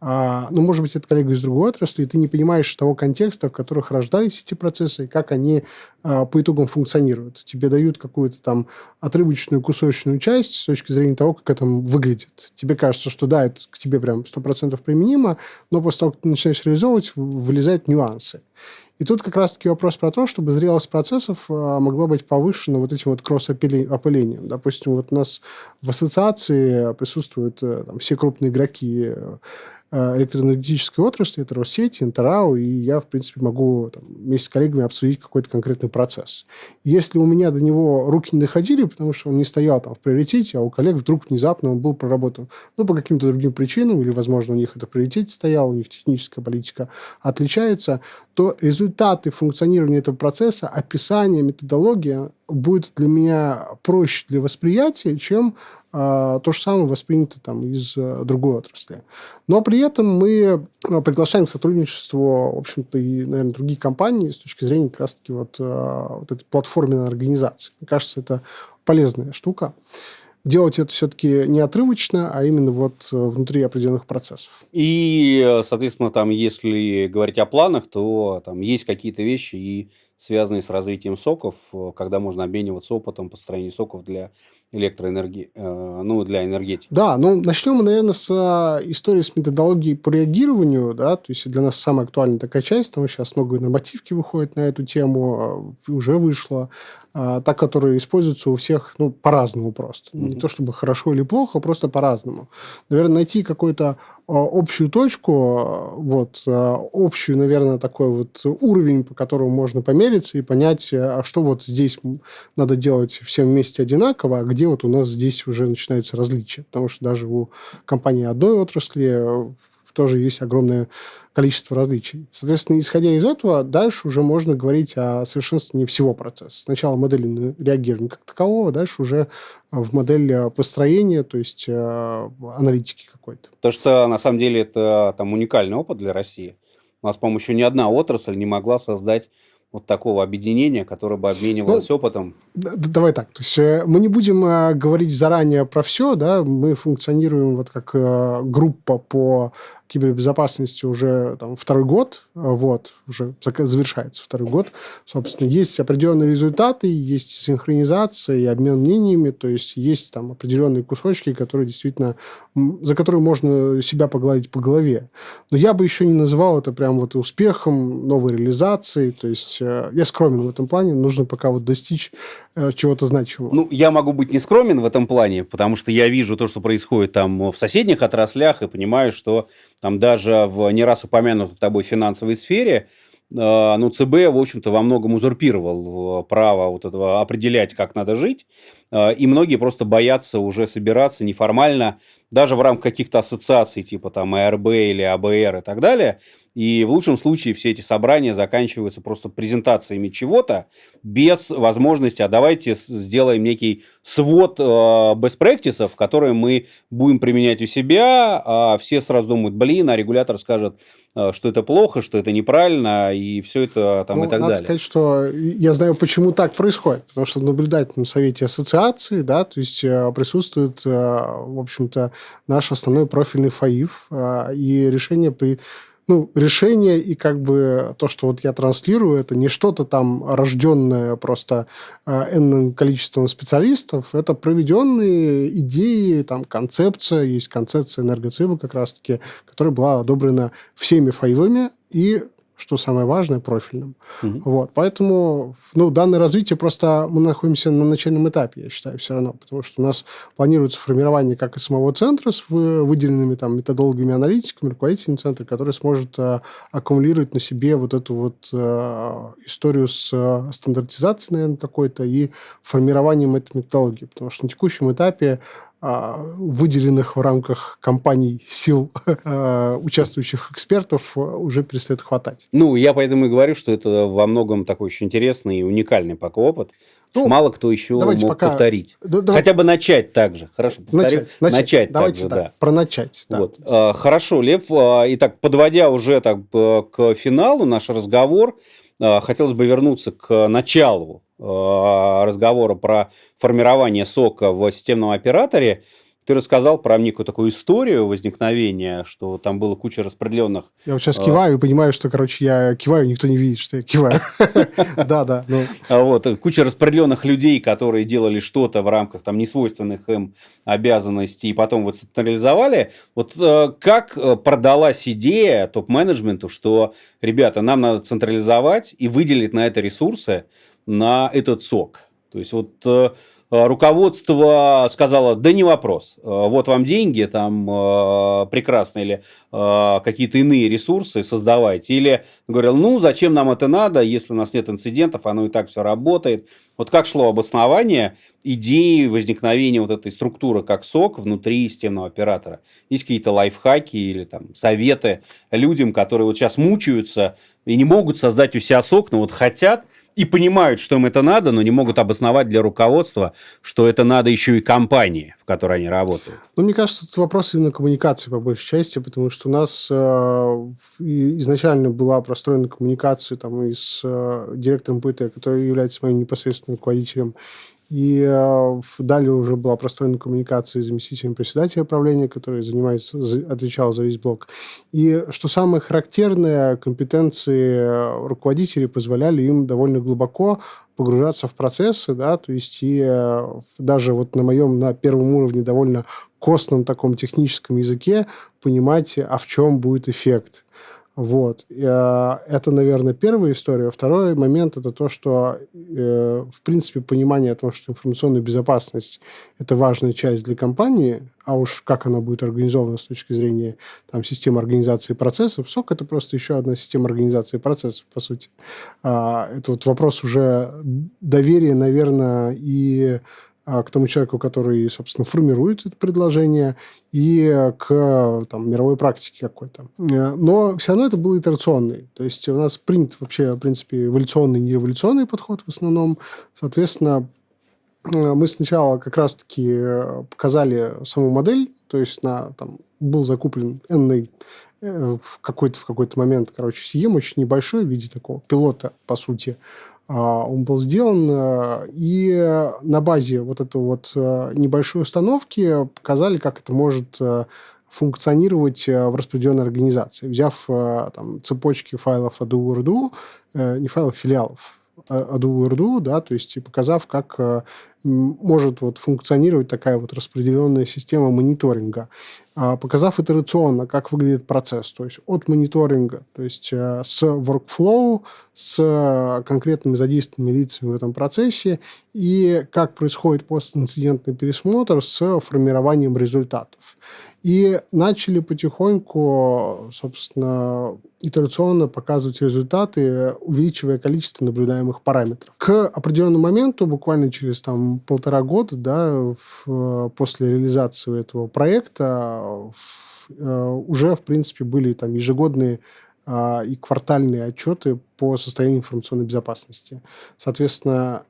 А, ну, может быть, это коллега из другой отрасли, и ты не понимаешь того контекста, в которых рождались эти процессы, и как они а, по итогам функционируют. Тебе дают какую-то там отрывочную кусочную часть с точки зрения того, как это выглядит. Тебе кажется, что да, это к тебе прям 100% применимо, но после того, как ты начинаешь реализовывать, вылезают нюансы. И тут как раз-таки вопрос про то, чтобы зрелость процессов а, могла быть повышена вот этим вот кросс-опылением. Допустим, вот у нас в ассоциации присутствуют э, там, все крупные игроки Э, электроэнергетической отрасли, это Россети, Интерау, и я, в принципе, могу там, вместе с коллегами обсудить какой-то конкретный процесс. Если у меня до него руки не доходили, потому что он не стоял там в приоритете, а у коллег вдруг внезапно он был проработан, ну, по каким-то другим причинам, или, возможно, у них это в приоритете стояло, у них техническая политика отличается, то результаты функционирования этого процесса, описание, методология будет для меня проще для восприятия, чем а, то же самое воспринято там из э, другой отрасли. Но при этом мы э, приглашаем к сотрудничеству, в общем-то, и, наверное, другие компании с точки зрения как раз-таки вот, э, вот этой платформенной организации. Мне кажется, это полезная штука делать это все-таки не отрывочно, а именно вот внутри определенных процессов. И, соответственно, там, если говорить о планах, то там есть какие-то вещи и связанные с развитием соков, когда можно обмениваться опытом построения соков для электроэнергии, э, ну, для энергетики. Да, ну, начнем мы, наверное, с э, истории с методологией по реагированию, да, то есть для нас самая актуальная такая часть, потому что сейчас много нормативки выходит на эту тему, э, уже вышло, та, которая используется у всех, ну, по-разному просто. Mm-hmm. Не то чтобы хорошо или плохо, просто по-разному. Наверное, найти какой-то общую точку, вот, общую, наверное, такой вот уровень, по которому можно помериться и понять, а что вот здесь надо делать всем вместе одинаково, а где вот у нас здесь уже начинаются различия. Потому что даже у компании одной отрасли э, тоже есть огромное количество различий. Соответственно, исходя из этого, дальше уже можно говорить о совершенствовании всего процесса. Сначала модели реагирования как такового, дальше уже в модель э, построения, то есть э, аналитики какой-то. То, что на самом деле это там уникальный опыт для России. У нас, по-моему, еще ни одна отрасль не могла создать вот такого объединения, которое бы обменивалось ну, опытом? Давай так. То есть э, мы не будем э, говорить заранее про все, да, мы функционируем вот как э, группа по кибербезопасности уже там, второй год, вот, уже завершается второй год. Собственно, есть определенные результаты, есть синхронизация и обмен мнениями, то есть есть там определенные кусочки, которые действительно, за которые можно себя погладить по голове. Но я бы еще не называл это прям вот успехом, новой реализацией, то есть э, я скромен в этом плане, нужно пока вот достичь э, чего-то значимого. Ну, я могу быть не скромен в этом плане, потому что я вижу то, что происходит там в соседних отраслях и понимаю, что там даже в не раз упомянутой тобой финансовой сфере а, ну, ЦБ, в общем-то, во многом узурпировал право вот этого определять, как надо жить, и многие просто боятся уже собираться неформально, даже в рамках каких-то ассоциаций, типа там АРБ или АБР и так далее, и в лучшем случае все эти собрания заканчиваются просто презентациями чего-то без возможности, а давайте сделаем некий свод э, best practices, которые мы будем применять у себя, а все сразу думают, блин, а регулятор скажет, э, что это плохо, что это неправильно, и все это там ну, и так надо далее. сказать, что я знаю, почему так происходит. Потому что в наблюдательном совете ассоциации, да, то есть э, присутствует, э, в общем-то, наш основной профильный ФАИФ, и решение при ну, решение и как бы то, что вот я транслирую, это не что-то там рожденное просто э, энным количеством специалистов, это проведенные идеи, там, концепция, есть концепция энергоциба как раз-таки, которая была одобрена всеми фаевыми и что самое важное, профильным. Угу. Вот, поэтому ну, данное развитие просто мы находимся на начальном этапе, я считаю, все равно, потому что у нас планируется формирование как и самого центра с выделенными там методологами аналитиками, руководителем центра, который сможет э, аккумулировать на себе вот эту вот э, историю с э, стандартизацией, наверное, какой-то и формированием этой методологии, потому что на текущем этапе выделенных в рамках компаний сил а, участвующих экспертов уже перестает хватать. Ну, я поэтому и говорю, что это во многом такой очень интересный и уникальный пока опыт. Ну, мало кто еще мог пока... повторить. Да, давай... Хотя бы начать так же. Хорошо. Начать, начать, начать давайте так, же, так, да. Про начать. Да. Вот. А, хорошо, Лев. Итак, подводя уже так к финалу наш разговор, хотелось бы вернуться к началу Э, разговора про формирование сока в системном операторе, ты рассказал про некую такую историю возникновения, что там было куча распределенных... Я вот сейчас э, киваю и понимаю, что, короче, я киваю, никто не видит, что я киваю. Да, да. Ну. А вот, куча распределенных людей, которые делали что-то в рамках там несвойственных им обязанностей, и потом вот централизовали. Вот э, как продалась идея топ-менеджменту, что, ребята, нам надо централизовать и выделить на это ресурсы, на этот сок. То есть вот э, руководство сказало, да не вопрос, э, вот вам деньги, там э, прекрасно, или какие-то иные ресурсы создавайте. Или говорил, ну зачем нам это надо, если у нас нет инцидентов, оно и так все работает. Вот как шло обоснование идеи возникновения вот этой структуры как сок внутри системного оператора? Есть какие-то лайфхаки или там советы людям, которые вот сейчас мучаются и не могут создать у себя сок, но вот хотят, и понимают, что им это надо, но не могут обосновать для руководства, что это надо еще и компании, в которой они работают. Ну, мне кажется, это вопрос именно коммуникации по большей части, потому что у нас э, изначально была простроена коммуникация там, и с э, директором ПТ, который является моим непосредственным руководителем, и э, далее уже была простроена коммуникация с заместителем председателя правления, который занимается, отвечал за весь блок. И что самое характерное, компетенции руководителей позволяли им довольно глубоко погружаться в процессы, да, то есть и э, даже вот на моем, на первом уровне довольно костном таком техническом языке понимать, а в чем будет эффект. Вот. Э, это, наверное, первая история. Второй момент – это то, что, э, в принципе, понимание о том, что информационная безопасность – это важная часть для компании, а уж как она будет организована с точки зрения там, системы организации процессов, СОК – это просто еще одна система организации процессов, по сути. А, это вот вопрос уже доверия, наверное, и а, к тому человеку, который, собственно, формирует это предложение, и к там, мировой практике какой-то. Э, но все равно это был итерационный. То есть у нас принят вообще, в принципе, эволюционный, не революционный подход в основном. Соответственно, э, мы сначала как раз-таки э, показали саму модель, то есть на, там, был закуплен n в какой-то в какой-то момент, короче, съем очень небольшой в виде такого пилота, по сути, а, он был сделан, э, и на базе вот этой вот э, небольшой установки показали, как это может э, функционировать в распределенной организации, взяв там, цепочки файлов ADO не файлов, филиалов, Adu Urdu, да, то есть и показав, как э, может вот функционировать такая вот распределенная система мониторинга, а, показав итерационно, как выглядит процесс, то есть от мониторинга, то есть э, с workflow, с конкретными задействованными лицами в этом процессе и как происходит постинцидентный пересмотр с формированием результатов. И начали потихоньку, собственно, итерационно показывать результаты, увеличивая количество наблюдаемых параметров. К определенному моменту, буквально через там, полтора года, да, в, после реализации этого проекта, в, э, уже, в принципе, были там ежегодные а, и квартальные отчеты по состоянию информационной безопасности. Соответственно,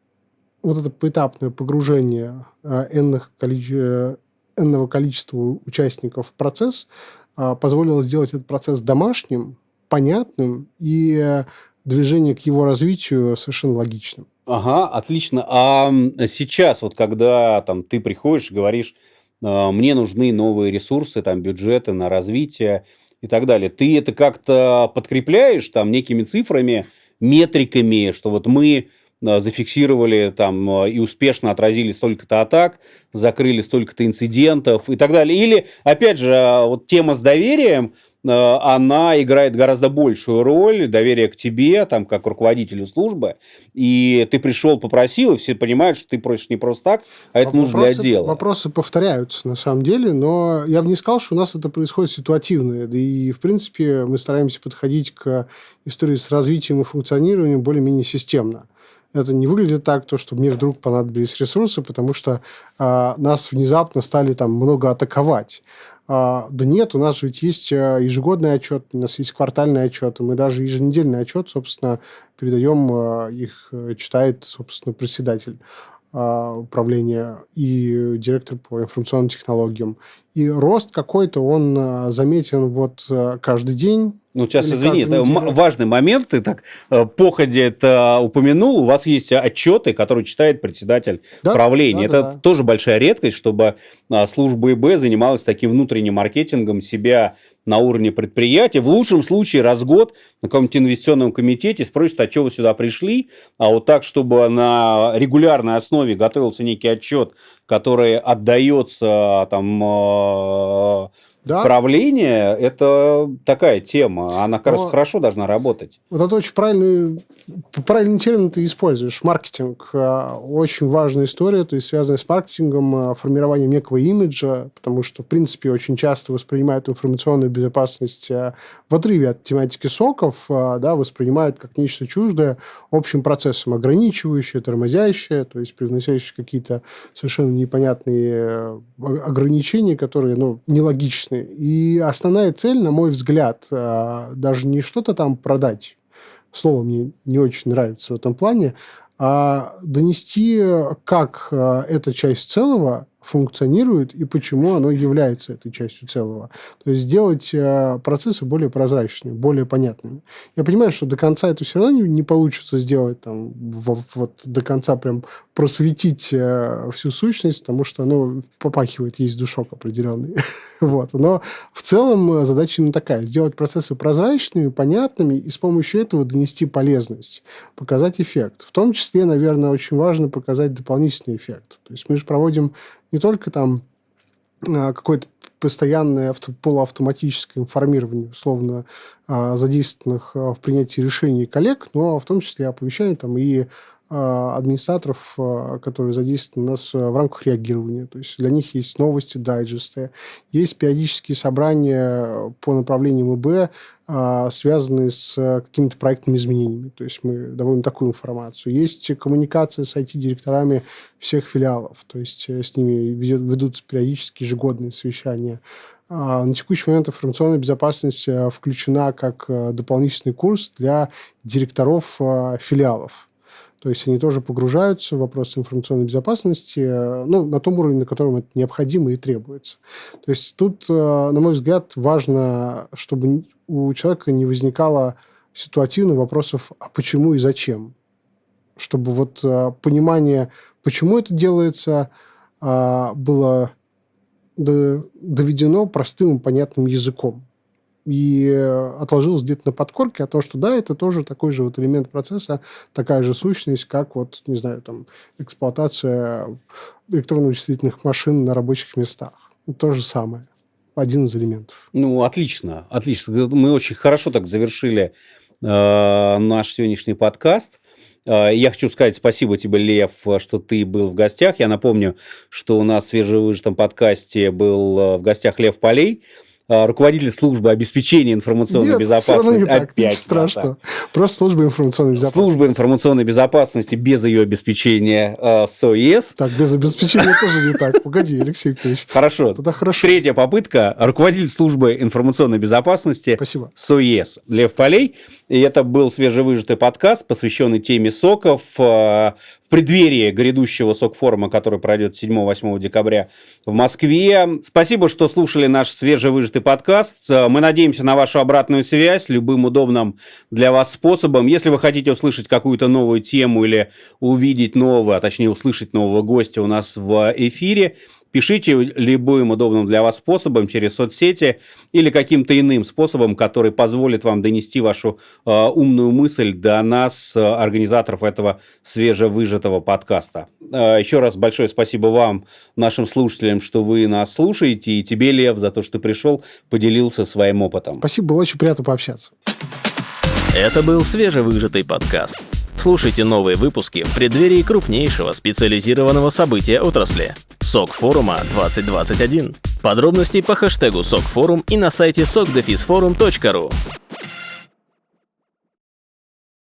вот это поэтапное погружение а, энных количества энного количества участников процесс а, позволило сделать этот процесс домашним, понятным и движение к его развитию совершенно логичным. Ага, отлично. А сейчас, вот когда там, ты приходишь и говоришь, «А, мне нужны новые ресурсы, там, бюджеты на развитие и так далее, ты это как-то подкрепляешь там некими цифрами, метриками, что вот мы Э, зафиксировали там э, и успешно отразили столько-то атак, закрыли столько-то инцидентов и так далее. Или, опять же, э, вот тема с доверием, она играет гораздо большую роль, доверие к тебе, там, как руководителю службы, и ты пришел, попросил, и все понимают, что ты просишь не просто так, а это вопросы, нужно для дела. Вопросы повторяются, на самом деле, но я бы не сказал, что у нас это происходит ситуативно, да и, в принципе, мы стараемся подходить к истории с развитием и функционированием более-менее системно это не выглядит так, то, что мне вдруг понадобились ресурсы, потому что а, нас внезапно стали там много атаковать. А, да нет, у нас ведь есть а, ежегодный отчет, у нас есть квартальный отчет, мы даже еженедельный отчет, собственно, передаем, а, их э, читает, собственно, председатель а, управления и директор по информационным технологиям. И рост какой-то, он а, заметен вот каждый день, ну, сейчас, извини, это важный момент, ты так э, походе это упомянул. У вас есть отчеты, которые читает председатель да? правления. Да, это да, да. тоже большая редкость, чтобы служба ИБ занималась таким внутренним маркетингом себя на уровне предприятия. В лучшем случае раз в год на каком-нибудь инвестиционном комитете спросят, а что вы сюда пришли? А вот так, чтобы на регулярной основе готовился некий отчет, который отдается там э, да? Правление – это такая тема, она как раз хорошо должна работать. Вот это очень правильный, правильный термин ты используешь. Маркетинг а, – очень важная история, то есть связанная с маркетингом, а, формированием некого имиджа, потому что, в принципе, очень часто воспринимают информационную безопасность а, в отрыве от тематики соков, да, воспринимают как нечто чуждое общим процессом, ограничивающее, тормозящее, то есть привносящее какие-то совершенно непонятные ограничения, которые ну, нелогичны И основная цель, на мой взгляд, а, даже не что-то там продать, слово мне не очень нравится в этом плане, а донести, как а, эта часть целого функционирует и почему оно является этой частью целого. То есть сделать э, процессы более прозрачными, более понятными. Я понимаю, что до конца это все равно не, получится сделать, там, вот до конца прям просветить э, всю сущность, потому что оно попахивает, есть душок определенный. вот. Но в целом э, задача именно такая. Сделать процессы прозрачными, понятными и с помощью этого донести полезность, показать эффект. В том числе, наверное, очень важно показать дополнительный эффект. То есть мы же проводим не только там а, какое-то постоянное авто, полуавтоматическое информирование, условно, а, задействованных а, в принятии решений коллег, но в том числе оповещаем там и администраторов, которые задействованы у нас в рамках реагирования. То есть для них есть новости, дайджесты, есть периодические собрания по направлениям ИБ, а, связанные с э, какими-то проектными изменениями. То есть мы доводим такую информацию. Есть коммуникация с IT-директорами всех филиалов. То есть э, с ними ведутся периодически ежегодные совещания. А, на текущий момент информационная безопасность э, включена как дополнительный курс для директоров филиалов. То есть они тоже погружаются в вопросы информационной безопасности ну, на том уровне, на котором это необходимо и требуется. То есть тут, на мой взгляд, важно, чтобы у человека не возникало ситуативно вопросов, а почему и зачем. Чтобы вот понимание, почему это делается, было доведено простым и понятным языком. И отложилось где-то на подкорке о том, что да, это тоже такой же вот элемент процесса, такая же сущность, как вот, не знаю, там, эксплуатация электронно-вычислительных машин на рабочих местах. То же самое один из элементов. Ну, отлично, отлично. Мы очень хорошо так завершили э, наш сегодняшний подкаст. Э, я хочу сказать спасибо тебе, Лев, что ты был в гостях. Я напомню, что у нас в свежевыжатом подкасте был э, в гостях Лев Полей. А, руководитель службы обеспечения информационной Нет, безопасности. Не так, Опять страшно. Да. Просто служба информационной безопасности. Служба информационной безопасности без ее обеспечения э, СОИС. Так, без обеспечения тоже не так. Погоди, Алексей Викторович. Хорошо. Тогда хорошо. Третья попытка. Руководитель службы информационной безопасности Спасибо. СОИС Лев Полей. И это был свежевыжатый подкаст, посвященный теме соков. Э, в преддверии грядущего сок-форума, который пройдет 7-8 декабря в Москве. Спасибо, что слушали наш свежевыжатый подкаст. Э, мы надеемся на вашу обратную связь любым удобным для вас способом. Если вы хотите услышать какую-то новую тему или увидеть нового, а точнее услышать нового гостя у нас в эфире, Пишите любым удобным для вас способом через соцсети или каким-то иным способом, который позволит вам донести вашу э, умную мысль до нас, э, организаторов этого свежевыжатого подкаста. Э, еще раз большое спасибо вам, нашим слушателям, что вы нас слушаете, и тебе, Лев, за то, что пришел, поделился своим опытом. Спасибо, было очень приятно пообщаться. Это был свежевыжатый подкаст. Слушайте новые выпуски в преддверии крупнейшего специализированного события отрасли – СОК форума 2021. Подробности по хэштегу СОК форум и на сайте sokdefisforum.ru.